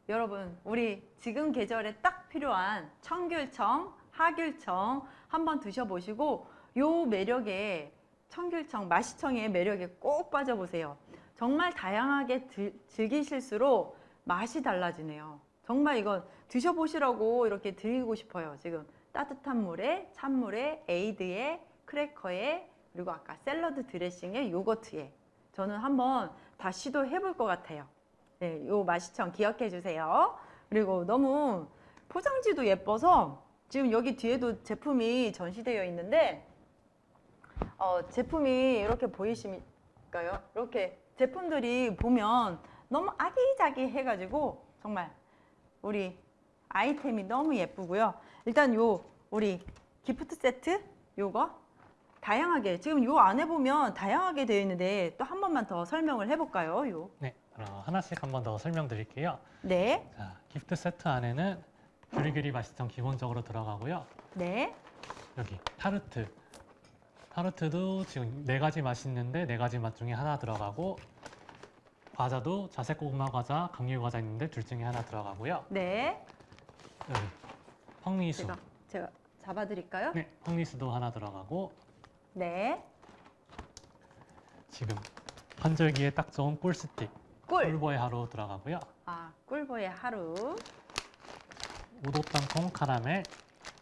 여러분, 우리 지금 계절에 딱 필요한 청귤청, 하귤청 한번 드셔보시고 요 매력에 청귤청, 마시청의 매력에 꼭 빠져보세요. 정말 다양하게 드- 즐기실수록 맛이 달라지네요. 정말 이건 드셔보시라고 이렇게 드리고 싶어요. 지금 따뜻한 물에, 찬물에, 에이드에, 크래커에, 그리고 아까 샐러드 드레싱에, 요거트에 저는 한번 다 시도해 볼 것 같아요. 네, 요 맛이청 기억해 주세요. 그리고 너무 포장지도 예뻐서 지금 여기 뒤에도 제품이 전시되어 있는데 어, 제품이 이렇게 보이실까요? 이렇게 제품들이 보면 너무 아기자기 해가지고 정말 우리 아이템이 너무 예쁘고요. 일단 요 우리 기프트 세트 요거 다양하게 지금 요 안에 보면 다양하게 되어 있는데 또 한 번만 더 설명을 해볼까요? 요 네, 그럼 하나씩 한 번 더 설명드릴게요. 네, 자, 기프트 세트 안에는 규리규리 맛있청 기본적으로 들어가고요. 네, 여기 타르트. 타르트도 지금 네 가지 맛이 있는데 네 가지 맛 중에 하나 들어가고 과자도 자색 고구마 과자, 감귤 과자 있는데 둘 중에 하나 들어가고요. 네. 여기 펑리수. 제가 제가 잡아드릴까요? 네, 펑리수도 하나 들어가고 네, 지금 환절기에 딱 좋은 꿀 스틱, 꿀. 꿀보의 하루 들어가고요. 아, 꿀보의 하루. 우도 땅콩 카라멜.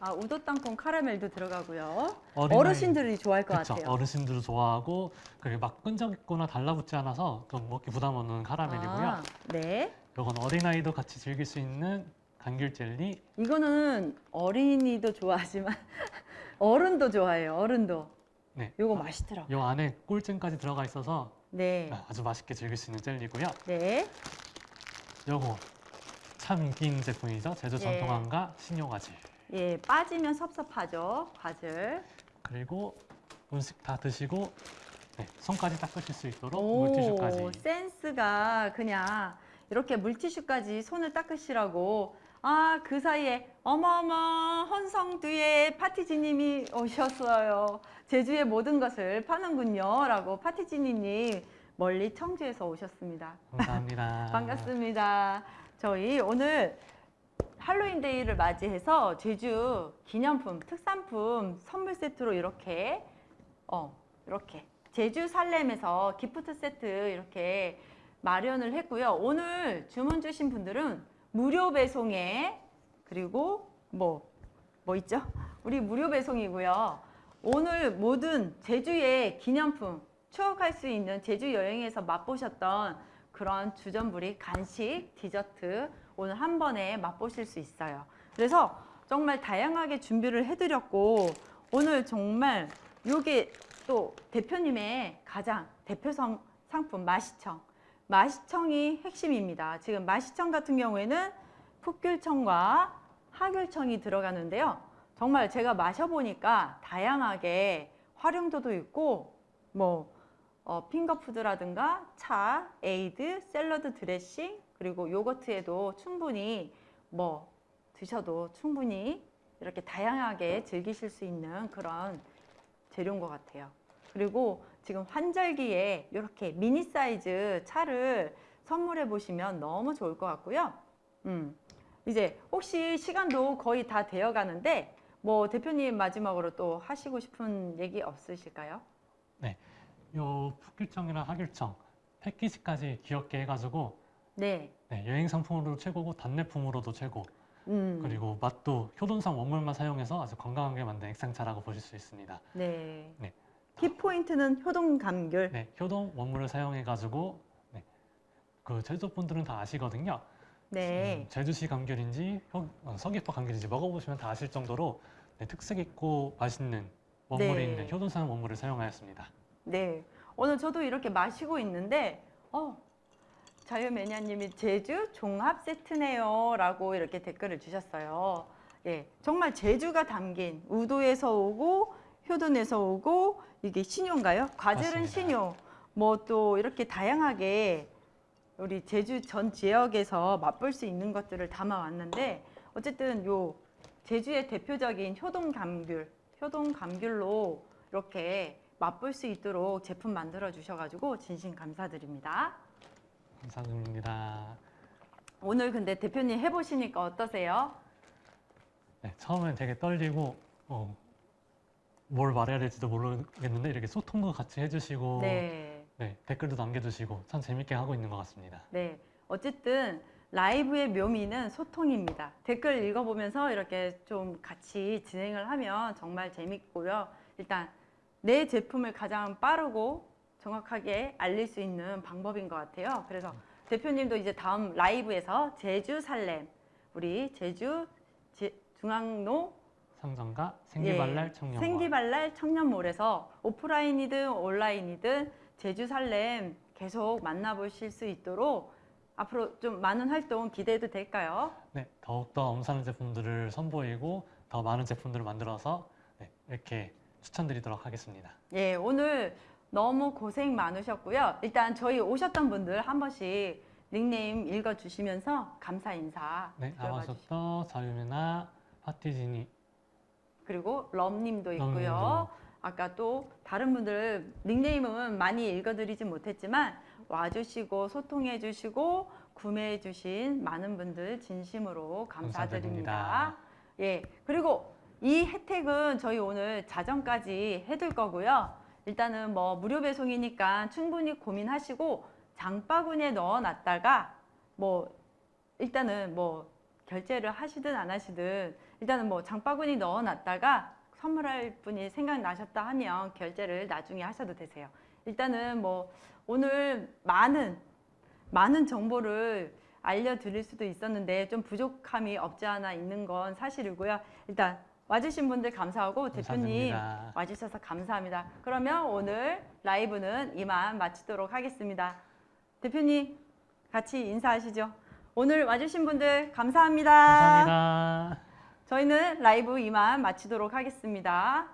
아, 우도 땅콩 카라멜도 들어가고요. 어르신들이 좋아할 것 그쵸, 같아요. 어르신들도 좋아하고 그리고 막 끈적있거나 달라붙지 않아서 좀 먹기 부담 없는 카라멜이고요. 아, 네. 이건 어린아이도 같이 즐길 수 있는 감귤 젤리. 이거는 어린이도 좋아하지만 어른도 좋아해요. 어른도. 네. 요거 맛있더라고요. 요 안에 꿀잼까지 들어가 있어서 네. 아주 맛있게 즐길 수 있는 젤리고요. 네. 요거 참 인기 있는 제품이죠. 제주 예. 전통한과 신효과질. 예, 빠지면 섭섭하죠. 과즙. 그리고 음식 다 드시고 네, 손까지 닦으실 수 있도록 오, 물티슈까지. 센스가 그냥 이렇게 물티슈까지 손을 닦으시라고 아 그 사이에 어머어머 헌성두의 파티지님이 오셨어요 제주의 모든 것을 파는군요 라고 파티지니님 멀리 청주에서 오셨습니다 감사합니다. 반갑습니다 저희 오늘 할로윈데이를 맞이해서 제주 기념품 특산품 선물 세트로 이렇게 어 이렇게 제주 살렘에서 기프트 세트 이렇게 마련을 했고요. 오늘 주문 주신 분들은 무료 배송에 그리고 뭐뭐 있죠? 우리 무료 배송이고요. 오늘 모든 제주의 기념품 추억할 수 있는 제주 여행에서 맛보셨던 그런 주전부리 간식, 디저트 오늘 한 번에 맛보실 수 있어요. 그래서 정말 다양하게 준비를 해드렸고 오늘 정말 요게 또 대표님의 가장 대표 성- 상품 마시청 마시청이 핵심입니다. 지금 마시청 같은 경우에는 풋귤청과 하귤청이 들어가는데요. 정말 제가 마셔보니까 다양하게 활용도도 있고 뭐 어, finger food라든가 차, 에이드, 샐러드 드레싱 그리고 요거트에도 충분히 뭐 드셔도 충분히 이렇게 다양하게 즐기실 수 있는 그런 재료인 것 같아요. 그리고 지금 환절기에 이렇게 미니 사이즈 차를 선물해 보시면 너무 좋을 것 같고요. 음, 이제 혹시 시간도 거의 다 되어 가는데 뭐 대표님 마지막으로 또 하시고 싶은 얘기 없으실까요? 요 풋귤청이랑 하귤청 패키지까지 귀엽게 해가지고 네. 네, 여행 상품으로 최고고 단내품으로도 최고. 음, 그리고 맛도 효돈상 원물만 사용해서 아주 건강하게 만든 액상차라고 보실 수 있습니다. 네. 네. 키포인트는 효동 감귤. 네, 효동 원물을 사용해가지고 네, 그 제주도 분들은 다 아시거든요. 네. 음, 제주시 감귤인지 효- 어, 서귀포 감귤인지 먹어보시면 다 아실 정도로 네, 특색 있고 맛있는 원물이 네. 있는 효돈산 원물을 사용하였습니다. 네. 오늘 저도 이렇게 마시고 있는데, 어, 자유매니아님이 제주 종합 세트네요 라고 이렇게 댓글을 주셨어요. 예, 정말 제주가 담긴 우도에서 오고 효돈에서 오고 이게 신효인가요? 맞습니다. 신효. 뭐 또 이렇게 다양하게 우리 제주 전 지역에서 맛볼 수 있는 것들을 담아왔는데 어쨌든 요 제주의 대표적인 효동 감귤, 효동 감귤로 이렇게 맛볼 수 있도록 제품 만들어 주셔가지고 진심 감사드립니다. 감사드립니다. 오늘 근데 대표님 해보시니까 어떠세요? 네, 처음엔 되게 떨리고 어, 뭘 말해야 될지도 모르겠는데 이렇게 소통도 같이 해주시고 네, 네, 댓글도 남겨주시고 참 재밌게 하고 있는 것 같습니다. 네. 어쨌든 라이브의 묘미는 소통입니다. 댓글 읽어보면서 이렇게 좀 같이 진행을 하면 정말 재밌고요. 일단 내 제품을 가장 빠르고 정확하게 알릴 수 있는 방법인 것 같아요. 그래서 대표님도 이제 다음 라이브에서 제주 살렘 우리 제주 제- 중앙로 상점과 생기발랄 예, 청년 생기발랄 청년몰에서 오프라인이든 온라인이든 제주 살렘 계속 만나보실 수 있도록 앞으로 좀 많은 활동 기대해도 될까요? 네, 더욱더 엄선한 제품들을 선보이고 더 많은 제품들을 만들어서 네, 이렇게 추천드리도록 하겠습니다. 예, 오늘 너무 고생 많으셨고요. 일단 저희 오셨던 분들 한 번씩 닉네임 읽어주시면서 감사 인사 네. 아마쇼터 자유메나 파티지니 그리고 럼님도 있고요. 럼님도. 아까 또 다른 분들 닉네임은 많이 읽어드리진 못했지만 와주시고 소통해주시고 구매해주신 많은 분들 진심으로 감사드립니다. 감사드립니다. 예, 그리고 이 혜택은 저희 오늘 자정까지 해둘 거고요. 일단은 뭐 무료 배송이니까 충분히 고민하시고 장바구니에 넣어놨다가 뭐 일단은 뭐 결제를 하시든 안 하시든 일단은 뭐 장바구니 넣어놨다가 선물할 분이 생각나셨다 하면 결제를 나중에 하셔도 되세요. 일단은 뭐 오늘 많은 많은 정보를 알려드릴 수도 있었는데 좀 부족함이 없지 않아 있는 건 사실이고요. 일단 와주신 분들 감사하고 대표님 감사드립니다. 와주셔서 감사합니다. 그러면 오늘 라이브는 이만 마치도록 하겠습니다. 대표님 같이 인사하시죠. 오늘 와주신 분들 감사합니다. 감사합니다. 저희는 라이브 이만 마치도록 하겠습니다.